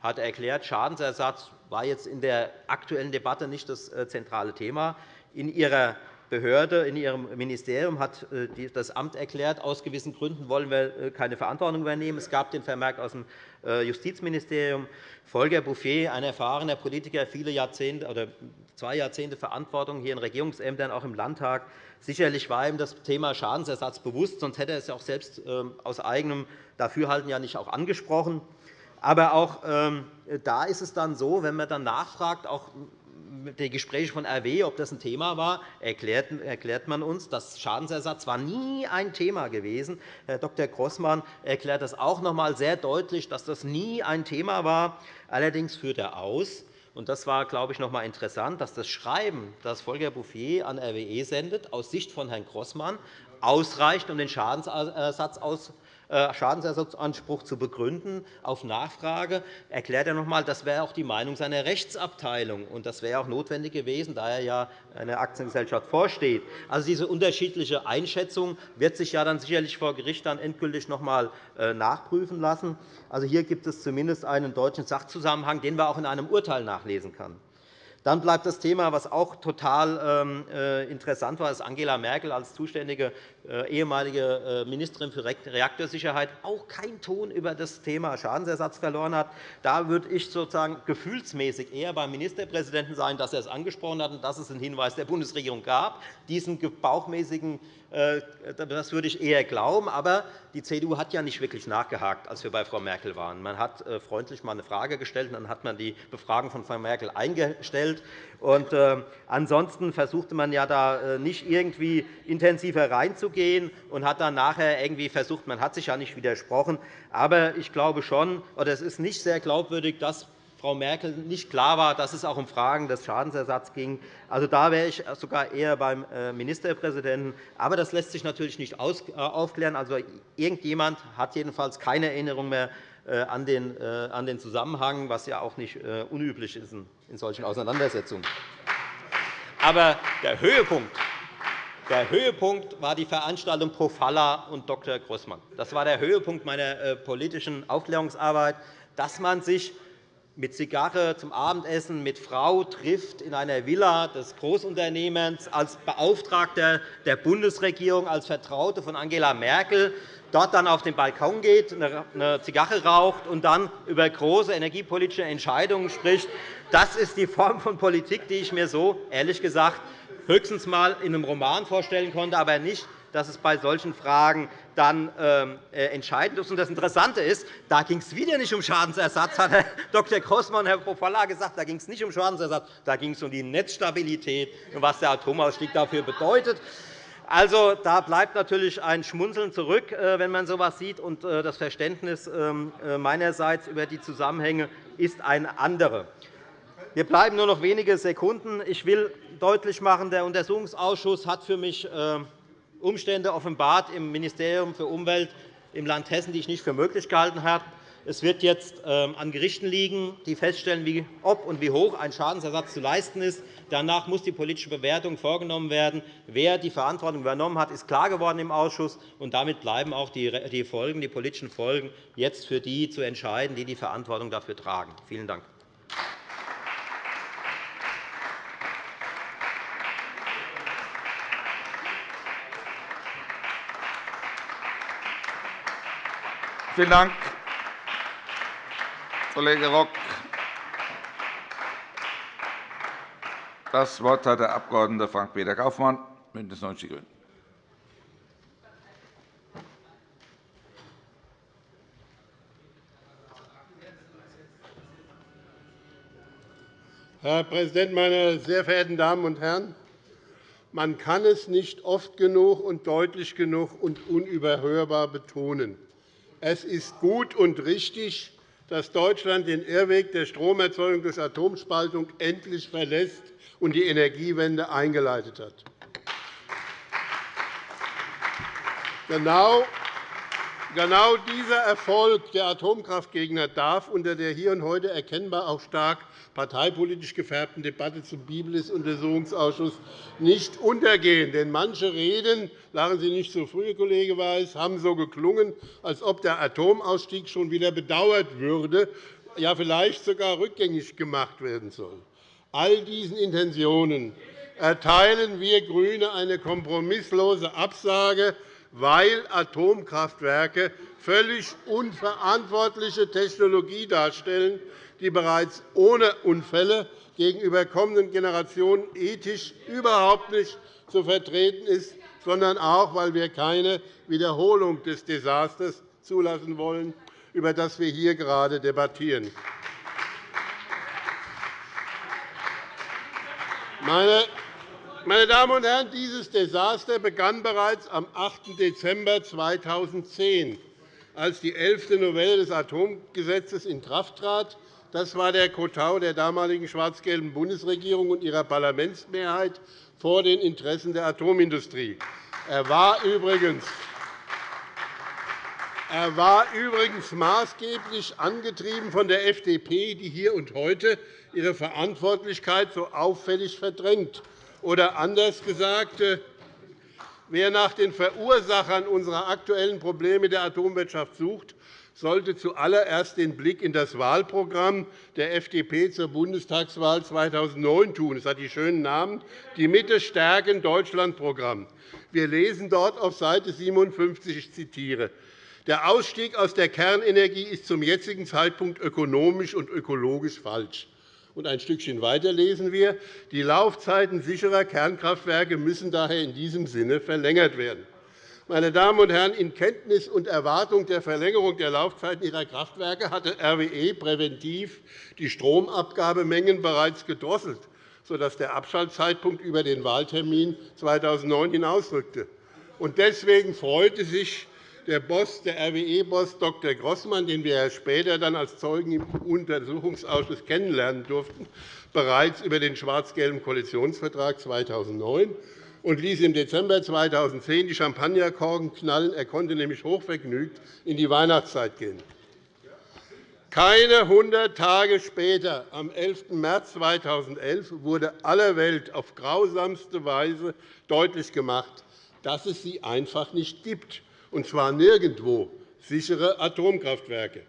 hat erklärt, Schadensersatz war jetzt in der aktuellen Debatte nicht das zentrale Thema. In ihrer Behörde in Ihrem Ministerium hat äh, das Amt erklärt, aus gewissen Gründen wollen wir äh, keine Verantwortung übernehmen. Es gab den Vermerk aus dem äh, Justizministerium. Volker Bouffier, ein erfahrener Politiker, viele Jahrzehnte oder zwei Jahrzehnte Verantwortung hier in Regierungsämtern, auch im Landtag. Sicherlich war ihm das Thema Schadensersatz bewusst, sonst hätte er es auch selbst ähm, aus eigenem Dafürhalten ja nicht auch angesprochen. Aber auch ähm, da ist es dann so, wenn man dann nachfragt, auch die Gespräche von RW, ob das ein Thema war, erklärt man uns, dass Schadensersatz war nie ein Thema gewesen. Herr Dr. Grossmann erklärt das auch noch einmal sehr deutlich, dass das nie ein Thema war. Allerdings führt er aus, und das war, glaube ich, noch einmal interessant, dass das Schreiben, das Volker Bouffier an RWE sendet, aus Sicht von Herrn Grossmann ausreicht, um den Schadensersatz äh, Schadensersatzanspruch zu begründen. Auf Nachfrage erklärt er noch einmal, das wäre auch die Meinung seiner Rechtsabteilung. und Das wäre auch notwendig gewesen, da er ja einer Aktiengesellschaft vorsteht. Also, diese unterschiedliche Einschätzung wird sich ja dann sicherlich vor Gericht dann endgültig noch einmal äh, nachprüfen lassen. Also, hier gibt es zumindest einen deutschen Sachzusammenhang, den man auch in einem Urteil nachlesen kann. Dann bleibt das Thema, was auch total ähm, äh, interessant war, dass Angela Merkel als zuständige äh, ehemalige äh, Ministerin für Reaktorsicherheit auch keinen Ton über das Thema Schadensersatz verloren hat. Da würde ich sozusagen gefühlsmäßig eher beim Ministerpräsidenten sein, dass er es angesprochen hat und dass es einen Hinweis der Bundesregierung gab. Diesen bauchmäßigen das würde ich eher glauben. Aber die CDU hat ja nicht wirklich nachgehakt, als wir bei Frau Merkel waren. Man hat freundlich mal eine Frage gestellt, und dann hat man die Befragung von Frau Merkel eingestellt. Und, äh, ansonsten versuchte man ja da äh, nicht irgendwie intensiver reinzugehen und hat dann nachher irgendwie versucht, man hat sich ja nicht widersprochen. Aber ich glaube schon, oder es ist nicht sehr glaubwürdig, dass Frau Merkel nicht klar war, dass es auch um Fragen des Schadensersatzes ging. Also, da wäre ich sogar eher beim äh, Ministerpräsidenten. Aber das lässt sich natürlich nicht äh, aufklären. Also, irgendjemand hat jedenfalls keine Erinnerung mehr äh, an den Zusammenhang, was ja auch nicht unüblich ist in solchen Auseinandersetzungen. Aber der Höhepunkt der Höhepunkt war die Veranstaltung Pro Falla und Dr. Grossmann. Das war der Höhepunkt meiner politischen Aufklärungsarbeit, dass man sich mit Zigarre zum Abendessen mit Frau trifft in einer Villa des Großunternehmens als Beauftragter der Bundesregierung, als Vertraute von Angela Merkel, dort dann auf den Balkon geht, eine Zigarre raucht und dann über große energiepolitische Entscheidungen spricht. Das ist die Form von Politik, die ich mir so, ehrlich gesagt, höchstens einmal in einem Roman vorstellen konnte, aber nicht dass es bei solchen Fragen dann ähm, äh, entscheidend ist. Das Interessante ist, da ging es wieder nicht um Schadensersatz, hat Herr Dr. Grossmann und Herr Pofalla gesagt. Da ging es nicht um Schadensersatz, da ging es um die Netzstabilität und was der Atomausstieg dafür bedeutet. Also, da bleibt natürlich ein Schmunzeln zurück, äh, wenn man so etwas sieht. Und äh, das Verständnis ähm, meinerseits über die Zusammenhänge ist ein anderes. Mir bleiben nur noch wenige Sekunden. Ich will deutlich machen, der Untersuchungsausschuss hat für mich Umstände offenbart im Ministerium für Umwelt im Land Hessen, die ich nicht für möglich gehalten habe. Es wird jetzt ähm, an Gerichten liegen, die feststellen, ob und wie hoch ein Schadensersatz zu leisten ist. Danach muss die politische Bewertung vorgenommen werden. Wer die Verantwortung übernommen hat, ist klar geworden im Ausschuss. Und damit bleiben auch die, Folgen, die politischen Folgen jetzt für die zu entscheiden, die die Verantwortung dafür tragen. Vielen Dank. Vielen Dank, Kollege Rock. Das Wort hat der Abg. Frank-Peter Kaufmann, BÜNDNIS 90 die GRÜNEN. Herr Präsident, meine sehr verehrten Damen und Herren! Man kann es nicht oft genug und deutlich genug und unüberhörbar betonen. Es ist gut und richtig, dass Deutschland den Irrweg der Stromerzeugung durch Atomspaltung endlich verlässt und die Energiewende eingeleitet hat. Genau Genau dieser Erfolg der Atomkraftgegner darf unter der hier und heute erkennbar auch stark parteipolitisch gefärbten Debatte zum Biblis-Untersuchungsausschuss nicht untergehen. Denn manche Reden, lachen Sie nicht zu früh, Kollege Weiß, haben so geklungen, als ob der Atomausstieg schon wieder bedauert würde, ja vielleicht sogar rückgängig gemacht werden soll. All diesen Intentionen erteilen wir GRÜNE eine kompromisslose Absage weil Atomkraftwerke völlig unverantwortliche Technologie darstellen, die bereits ohne Unfälle gegenüber kommenden Generationen ethisch überhaupt nicht zu vertreten ist, sondern auch, weil wir keine Wiederholung des Desasters zulassen wollen, über das wir hier gerade debattieren. Meine meine Damen und Herren, dieses Desaster begann bereits am 8. Dezember 2010, als die elfte Novelle des Atomgesetzes in Kraft trat. Das war der Kotau der damaligen schwarz-gelben Bundesregierung und ihrer Parlamentsmehrheit vor den Interessen der Atomindustrie. Er war übrigens er war übrigens maßgeblich angetrieben von der FDP, die hier und heute ihre Verantwortlichkeit so auffällig verdrängt. Oder anders gesagt, äh, wer nach den Verursachern unserer aktuellen Probleme der Atomwirtschaft sucht, sollte zuallererst den Blick in das Wahlprogramm der FDP zur Bundestagswahl 2009 tun. Es hat die schönen Namen Die Mitte stärken Deutschland Programm. Wir lesen dort auf Seite 57, ich zitiere, der Ausstieg aus der Kernenergie ist zum jetzigen Zeitpunkt ökonomisch und ökologisch falsch. Und ein Stückchen weiter lesen wir, die Laufzeiten sicherer Kernkraftwerke müssen daher in diesem Sinne verlängert werden. Meine Damen und Herren, in Kenntnis und Erwartung der Verlängerung der Laufzeiten ihrer Kraftwerke hatte RWE präventiv die Stromabgabemengen bereits gedrosselt, sodass der Abschaltzeitpunkt über den Wahltermin 2009 hinausrückte. Deswegen freute sich der Boss, der RWE-Boss Dr. Grossmann, den wir später dann als Zeugen im Untersuchungsausschuss kennenlernen durften, bereits über den schwarz-gelben Koalitionsvertrag 2009 und ließ im Dezember 2010 die Champagnerkorken knallen. Er konnte nämlich hochvergnügt in die Weihnachtszeit gehen. Keine 100 Tage später, am 11. März 2011, wurde aller Welt auf grausamste Weise deutlich gemacht, dass es sie einfach nicht gibt und zwar nirgendwo sichere Atomkraftwerke.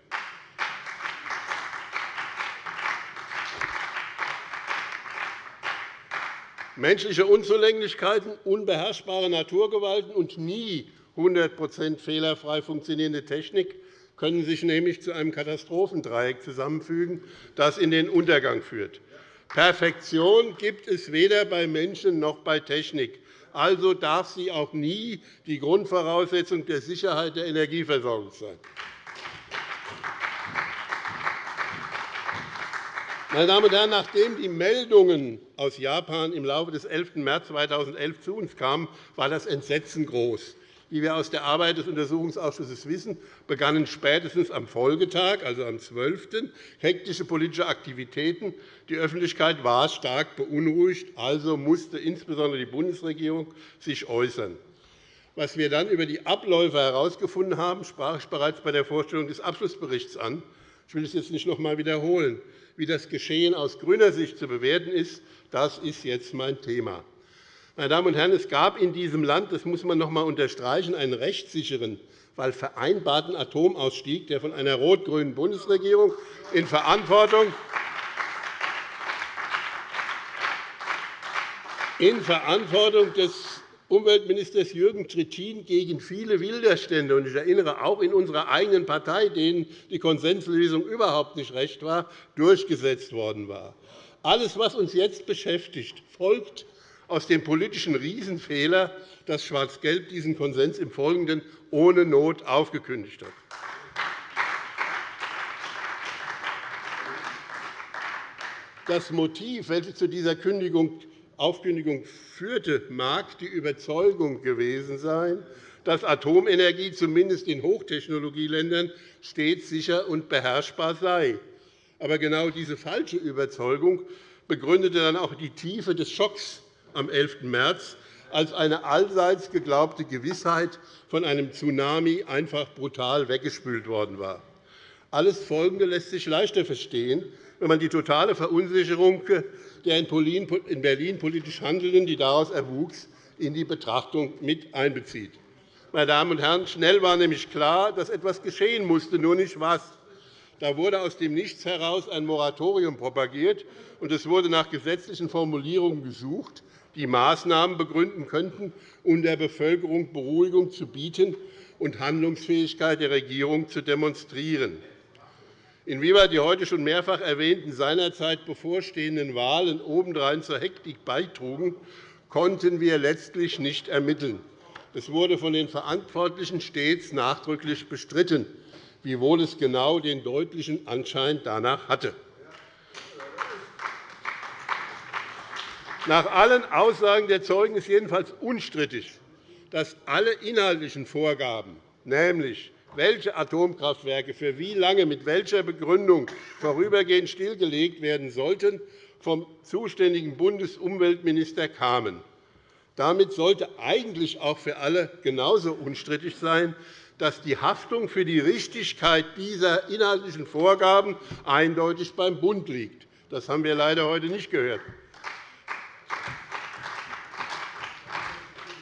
Menschliche Unzulänglichkeiten, unbeherrschbare Naturgewalten und nie 100 fehlerfrei funktionierende Technik können sich nämlich zu einem Katastrophendreieck zusammenfügen, das in den Untergang führt. Perfektion gibt es weder bei Menschen noch bei Technik. Also darf sie auch nie die Grundvoraussetzung der Sicherheit der Energieversorgung sein. Meine Damen und Herren, nachdem die Meldungen aus Japan im Laufe des 11. März 2011 zu uns kamen, war das Entsetzen groß. Wie wir aus der Arbeit des Untersuchungsausschusses wissen, begannen spätestens am Folgetag, also am 12., hektische politische Aktivitäten. Die Öffentlichkeit war stark beunruhigt, also musste insbesondere die Bundesregierung sich äußern. Was wir dann über die Abläufe herausgefunden haben, sprach ich bereits bei der Vorstellung des Abschlussberichts an. Ich will es jetzt nicht noch einmal wiederholen. Wie das Geschehen aus grüner Sicht zu bewerten ist, das ist jetzt mein Thema. Meine Damen und Herren, es gab in diesem Land, das muss man noch einmal unterstreichen, einen rechtssicheren, weil vereinbarten Atomausstieg, der von einer rot-grünen Bundesregierung in Verantwortung in Verantwortung des Umweltministers Jürgen Trittin gegen viele Widerstände, und ich erinnere auch in unserer eigenen Partei, denen die Konsenslösung überhaupt nicht recht war, durchgesetzt worden war. Alles, was uns jetzt beschäftigt, folgt aus dem politischen Riesenfehler, dass Schwarz-Gelb diesen Konsens im Folgenden ohne Not aufgekündigt hat. Das Motiv, welches zu dieser Aufkündigung führte, mag die Überzeugung gewesen sein, dass Atomenergie zumindest in Hochtechnologieländern stets sicher und beherrschbar sei. Aber genau diese falsche Überzeugung begründete dann auch die Tiefe des Schocks, am 11. März als eine allseits geglaubte Gewissheit von einem Tsunami einfach brutal weggespült worden war. Alles Folgende lässt sich leichter verstehen, wenn man die totale Verunsicherung der in Berlin politisch Handelnden, die daraus erwuchs, in die Betrachtung mit einbezieht. Meine Damen und Herren, schnell war nämlich klar, dass etwas geschehen musste, nur nicht was. Da wurde aus dem Nichts heraus ein Moratorium propagiert, und es wurde nach gesetzlichen Formulierungen gesucht, die Maßnahmen begründen könnten, um der Bevölkerung Beruhigung zu bieten und Handlungsfähigkeit der Regierung zu demonstrieren. Inwieweit die heute schon mehrfach erwähnten seinerzeit bevorstehenden Wahlen obendrein zur Hektik beitrugen, konnten wir letztlich nicht ermitteln. Es wurde von den Verantwortlichen stets nachdrücklich bestritten, wiewohl es genau den deutlichen Anschein danach hatte. Nach allen Aussagen der Zeugen ist jedenfalls unstrittig, dass alle inhaltlichen Vorgaben, nämlich welche Atomkraftwerke für wie lange mit welcher Begründung vorübergehend stillgelegt werden sollten, vom zuständigen Bundesumweltminister kamen. Damit sollte eigentlich auch für alle genauso unstrittig sein, dass die Haftung für die Richtigkeit dieser inhaltlichen Vorgaben eindeutig beim Bund liegt. Das haben wir leider heute nicht gehört.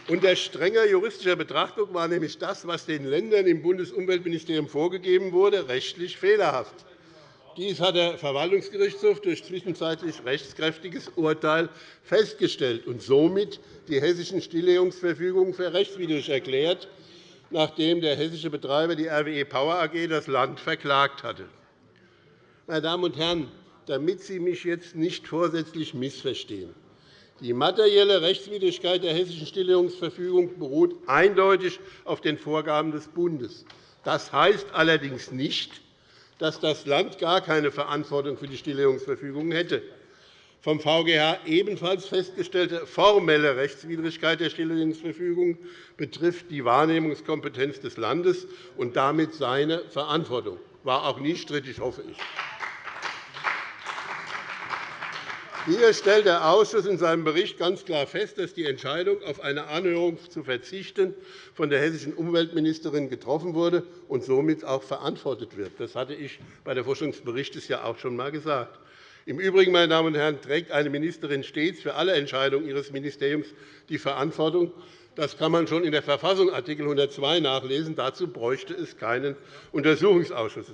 Unter strenger juristischer Betrachtung war nämlich das, was den Ländern im Bundesumweltministerium vorgegeben wurde, rechtlich fehlerhaft. Dies hat der Verwaltungsgerichtshof durch zwischenzeitlich rechtskräftiges Urteil festgestellt und somit die hessischen Stilllegungsverfügungen für rechtswidrig erklärt, nachdem der hessische Betreiber die RWE Power AG das Land verklagt hatte. Meine Damen und Herren, damit Sie mich jetzt nicht vorsätzlich missverstehen, die materielle Rechtswidrigkeit der Hessischen Stilllegungsverfügung beruht eindeutig auf den Vorgaben des Bundes. Das heißt allerdings nicht, dass das Land gar keine Verantwortung für die Stilllegungsverfügung hätte. Vom VGH ebenfalls festgestellte formelle Rechtswidrigkeit der Stilllegungsverfügung betrifft die Wahrnehmungskompetenz des Landes und damit seine Verantwortung. Das war auch nie strittig, hoffe ich. Hier stellt der Ausschuss in seinem Bericht ganz klar fest, dass die Entscheidung, auf eine Anhörung zu verzichten, von der hessischen Umweltministerin getroffen wurde und somit auch verantwortet wird. Das hatte ich bei der Vorstellung ja auch schon einmal gesagt. Im Übrigen, meine Damen und Herren, trägt eine Ministerin stets für alle Entscheidungen ihres Ministeriums die Verantwortung. Das kann man schon in der Verfassung Art. 102 nachlesen. Dazu bräuchte es keinen Untersuchungsausschuss.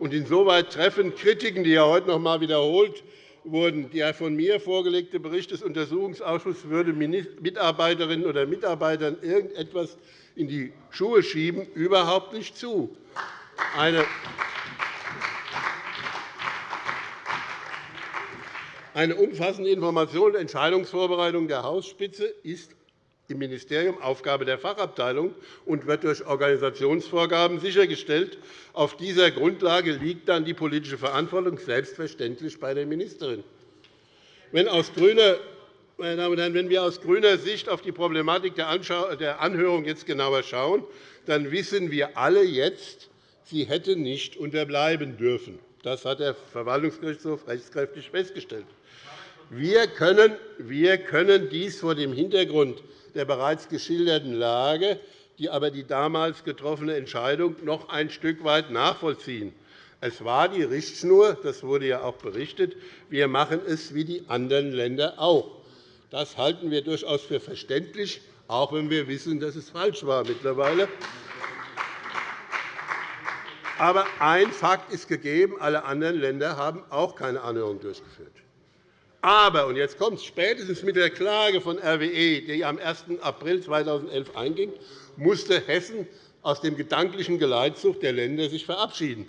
Insoweit treffen Kritiken, die ja heute noch einmal wiederholt wurden, der von mir vorgelegte Bericht des Untersuchungsausschusses würde Mitarbeiterinnen oder Mitarbeitern irgendetwas in die Schuhe schieben, überhaupt nicht zu. Eine Eine umfassende Information und Entscheidungsvorbereitung der Hausspitze ist im Ministerium Aufgabe der Fachabteilung und wird durch Organisationsvorgaben sichergestellt. Auf dieser Grundlage liegt dann die politische Verantwortung selbstverständlich bei der Ministerin. Wenn aus grüner meine Damen und Herren, wenn wir aus grüner Sicht auf die Problematik der Anhörung jetzt genauer schauen, dann wissen wir alle jetzt, sie hätte nicht unterbleiben dürfen. Das hat der Verwaltungsgerichtshof rechtskräftig festgestellt. Wir können, wir können dies vor dem Hintergrund der bereits geschilderten Lage, die aber die damals getroffene Entscheidung noch ein Stück weit nachvollziehen. Es war die Richtschnur, das wurde ja auch berichtet. Wir machen es wie die anderen Länder auch. Das halten wir durchaus für verständlich, auch wenn wir wissen, dass es falsch war mittlerweile. Aber ein Fakt ist gegeben. Alle anderen Länder haben auch keine Anhörung durchgeführt. Aber, und jetzt kommt es, spätestens mit der Klage von RWE, die am 1. April 2011 einging, musste Hessen aus dem gedanklichen Geleitzug der Länder sich verabschieden.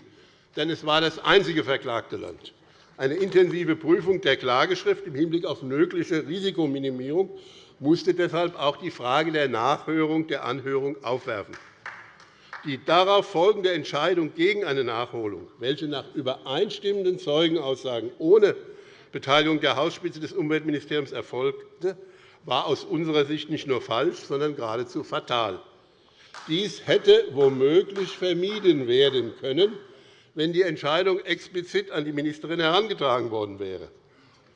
Denn es war das einzige verklagte Land. Eine intensive Prüfung der Klageschrift im Hinblick auf mögliche Risikominimierung musste deshalb auch die Frage der Nachhörung der Anhörung aufwerfen. Die darauf folgende Entscheidung gegen eine Nachholung, welche nach übereinstimmenden Zeugenaussagen ohne Beteiligung der Hausspitze des Umweltministeriums erfolgte, war aus unserer Sicht nicht nur falsch, sondern geradezu fatal. Dies hätte womöglich vermieden werden können, wenn die Entscheidung explizit an die Ministerin herangetragen worden wäre.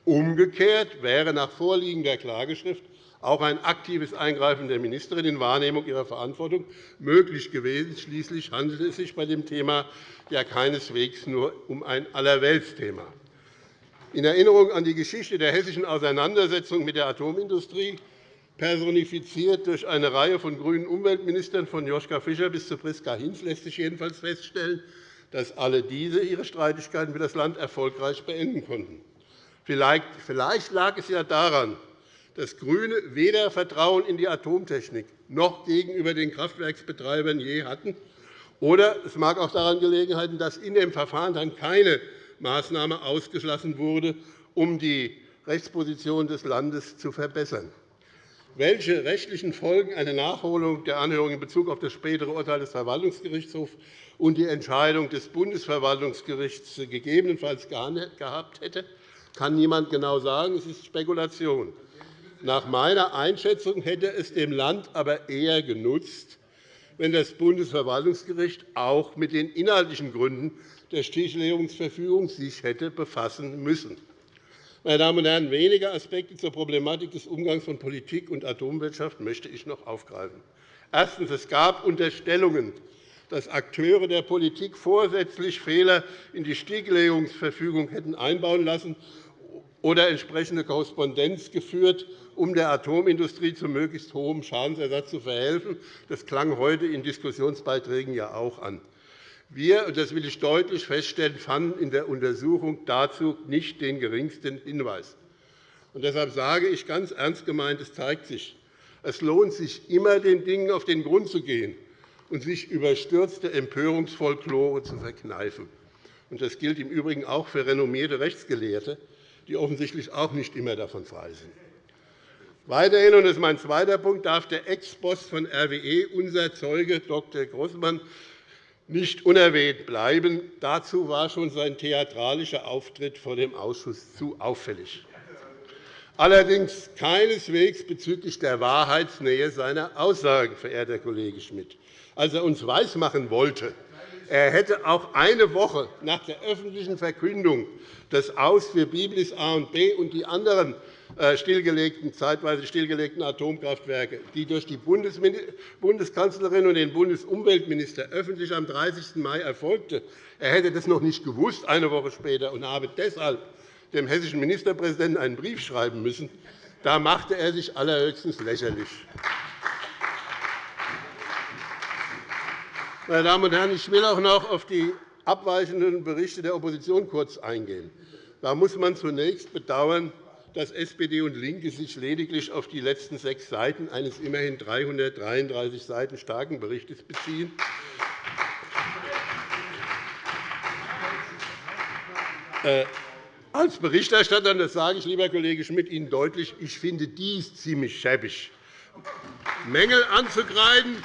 Umgekehrt wäre nach Vorliegen der Klageschrift auch ein aktives Eingreifen der Ministerin in Wahrnehmung ihrer Verantwortung möglich gewesen. Schließlich handelt es sich bei dem Thema ja keineswegs nur um ein Allerweltsthema. In Erinnerung an die Geschichte der hessischen Auseinandersetzung mit der Atomindustrie, personifiziert durch eine Reihe von grünen Umweltministern von Joschka Fischer bis zu Priska Hinz, lässt sich jedenfalls feststellen, dass alle diese ihre Streitigkeiten für das Land erfolgreich beenden konnten. Vielleicht lag es ja daran, dass GRÜNE weder Vertrauen in die Atomtechnik noch gegenüber den Kraftwerksbetreibern je hatten, oder es mag auch daran gelegen haben, dass in dem Verfahren dann keine Maßnahme ausgeschlossen wurde, um die Rechtsposition des Landes zu verbessern. Welche rechtlichen Folgen eine Nachholung der Anhörung in Bezug auf das spätere Urteil des Verwaltungsgerichtshofs und die Entscheidung des Bundesverwaltungsgerichts gegebenenfalls gehabt hätte, kann niemand genau sagen. Es ist Spekulation. Nach meiner Einschätzung hätte es dem Land aber eher genutzt, wenn das Bundesverwaltungsgericht auch mit den inhaltlichen Gründen der Stilllegungsverfügung sich hätte befassen müssen. Meine Damen und Herren, wenige Aspekte zur Problematik des Umgangs von Politik und Atomwirtschaft möchte ich noch aufgreifen. Erstens. Es gab Unterstellungen, dass Akteure der Politik vorsätzlich Fehler in die Stilllegungsverfügung hätten einbauen lassen oder entsprechende Korrespondenz geführt, um der Atomindustrie zu möglichst hohem Schadensersatz zu verhelfen. Das klang heute in Diskussionsbeiträgen ja auch an. Wir, und das will ich deutlich feststellen, fanden in der Untersuchung dazu nicht den geringsten Hinweis. Und deshalb sage ich ganz ernst gemeint, es zeigt sich, es lohnt sich immer, den Dingen auf den Grund zu gehen und sich überstürzte Empörungsfolklore zu verkneifen. Das gilt im Übrigen auch für renommierte Rechtsgelehrte, die offensichtlich auch nicht immer davon frei sind. Weiterhin, und das ist mein zweiter Punkt, darf der Ex-Boss von RWE, unser Zeuge Dr. Grossmann, nicht unerwähnt bleiben. Dazu war schon sein theatralischer Auftritt vor dem Ausschuss zu auffällig. Allerdings keineswegs bezüglich der Wahrheitsnähe seiner Aussagen, verehrter Kollege Schmidt. Als er uns weismachen wollte, er hätte auch eine Woche nach der öffentlichen Verkündung des Aus für Biblis A und B und die anderen stillgelegten, zeitweise stillgelegten Atomkraftwerke, die durch die Bundeskanzlerin und den Bundesumweltminister öffentlich am 30. Mai erfolgte. Er hätte das noch nicht gewusst, eine Woche später, und habe deshalb dem hessischen Ministerpräsidenten einen Brief schreiben müssen. Da machte er sich allerhöchstens lächerlich. Meine Damen und Herren, ich will auch noch auf die abweichenden Berichte der Opposition kurz eingehen. Da muss man zunächst bedauern, dass SPD und LINKE sich lediglich auf die letzten sechs Seiten eines immerhin 333 Seiten starken Berichts beziehen. Äh, als Berichterstatter, das sage ich, lieber Kollege Schmidt, Ihnen deutlich, ich finde dies ziemlich schäbig. Mängel anzukreiden,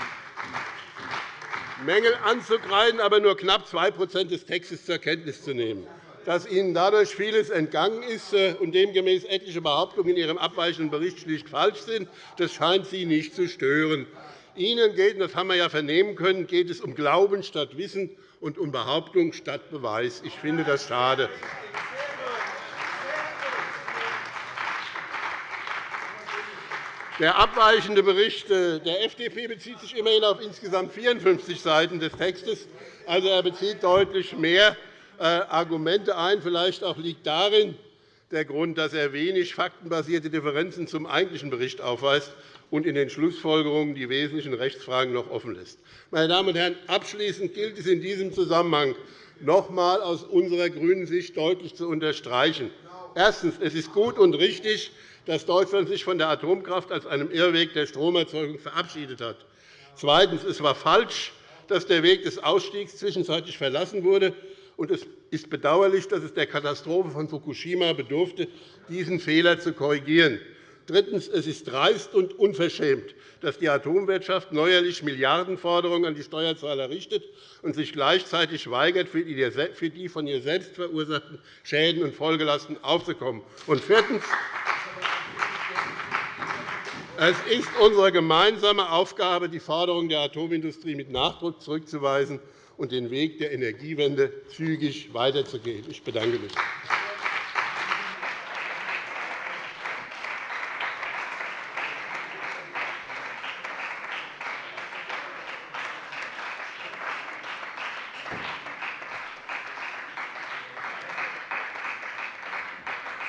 Mängel anzukreiden, aber nur knapp 2% des Textes zur Kenntnis zu nehmen. Dass Ihnen dadurch vieles entgangen ist äh, und demgemäß etliche Behauptungen in Ihrem abweichenden Bericht schlicht falsch sind, das scheint Sie nicht zu stören. Ihnen geht, das haben wir ja vernehmen können, geht es um Glauben statt Wissen und um Behauptung statt Beweis. Ich finde das schade. Der abweichende Bericht äh, der FDP bezieht sich immerhin auf insgesamt 54 Seiten des Textes. Also, er bezieht deutlich mehr Argumente ein. Vielleicht auch liegt darin der Grund, dass er wenig faktenbasierte Differenzen zum eigentlichen Bericht aufweist und in den Schlussfolgerungen die wesentlichen Rechtsfragen noch offen lässt. Meine Damen und Herren, abschließend gilt es in diesem Zusammenhang noch einmal aus unserer grünen Sicht deutlich zu unterstreichen. Erstens. Es ist gut und richtig, dass Deutschland sich von der Atomkraft als einem Irrweg der Stromerzeugung verabschiedet hat. Zweitens. Es war falsch, dass der Weg des Ausstiegs zwischenzeitlich verlassen wurde. Und es ist bedauerlich, dass es der Katastrophe von Fukushima bedurfte, diesen Fehler zu korrigieren. Drittens. Es ist dreist und unverschämt, dass die Atomwirtschaft neuerlich Milliardenforderungen an die Steuerzahler richtet und sich gleichzeitig weigert, für die von ihr selbst verursachten Schäden und Folgelasten aufzukommen. Und viertens. Es ist unsere gemeinsame Aufgabe, die Forderungen der Atomindustrie mit Nachdruck zurückzuweisen und den Weg der Energiewende zügig weiterzugehen. Ich bedanke mich.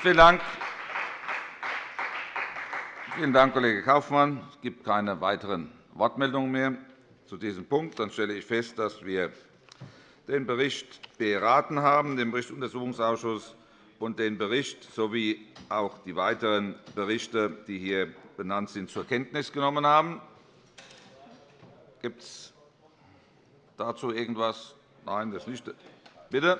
Vielen Dank. Vielen Dank, Kollege Kaufmann. Es gibt keine weiteren Wortmeldungen mehr zu diesem Punkt. Dann stelle ich fest, dass wir den Bericht beraten haben, den Bericht des Untersuchungsausschusses und den Bericht sowie auch die weiteren Berichte, die hier benannt sind, zur Kenntnis genommen haben. Gibt es dazu irgendwas? Nein, das nicht. Bitte.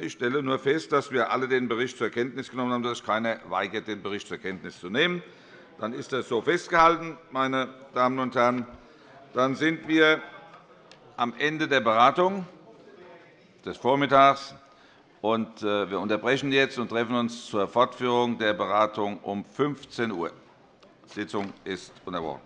Ich stelle nur fest, dass wir alle den Bericht zur Kenntnis genommen haben, dass sich keiner weigert, den Bericht zur Kenntnis zu nehmen. Dann ist das so festgehalten, meine Damen und Herren. Dann sind wir am Ende der Beratung des Vormittags. Und äh, wir unterbrechen jetzt und treffen uns zur Fortführung der Beratung um 15 Uhr. Die Sitzung ist unterbrochen.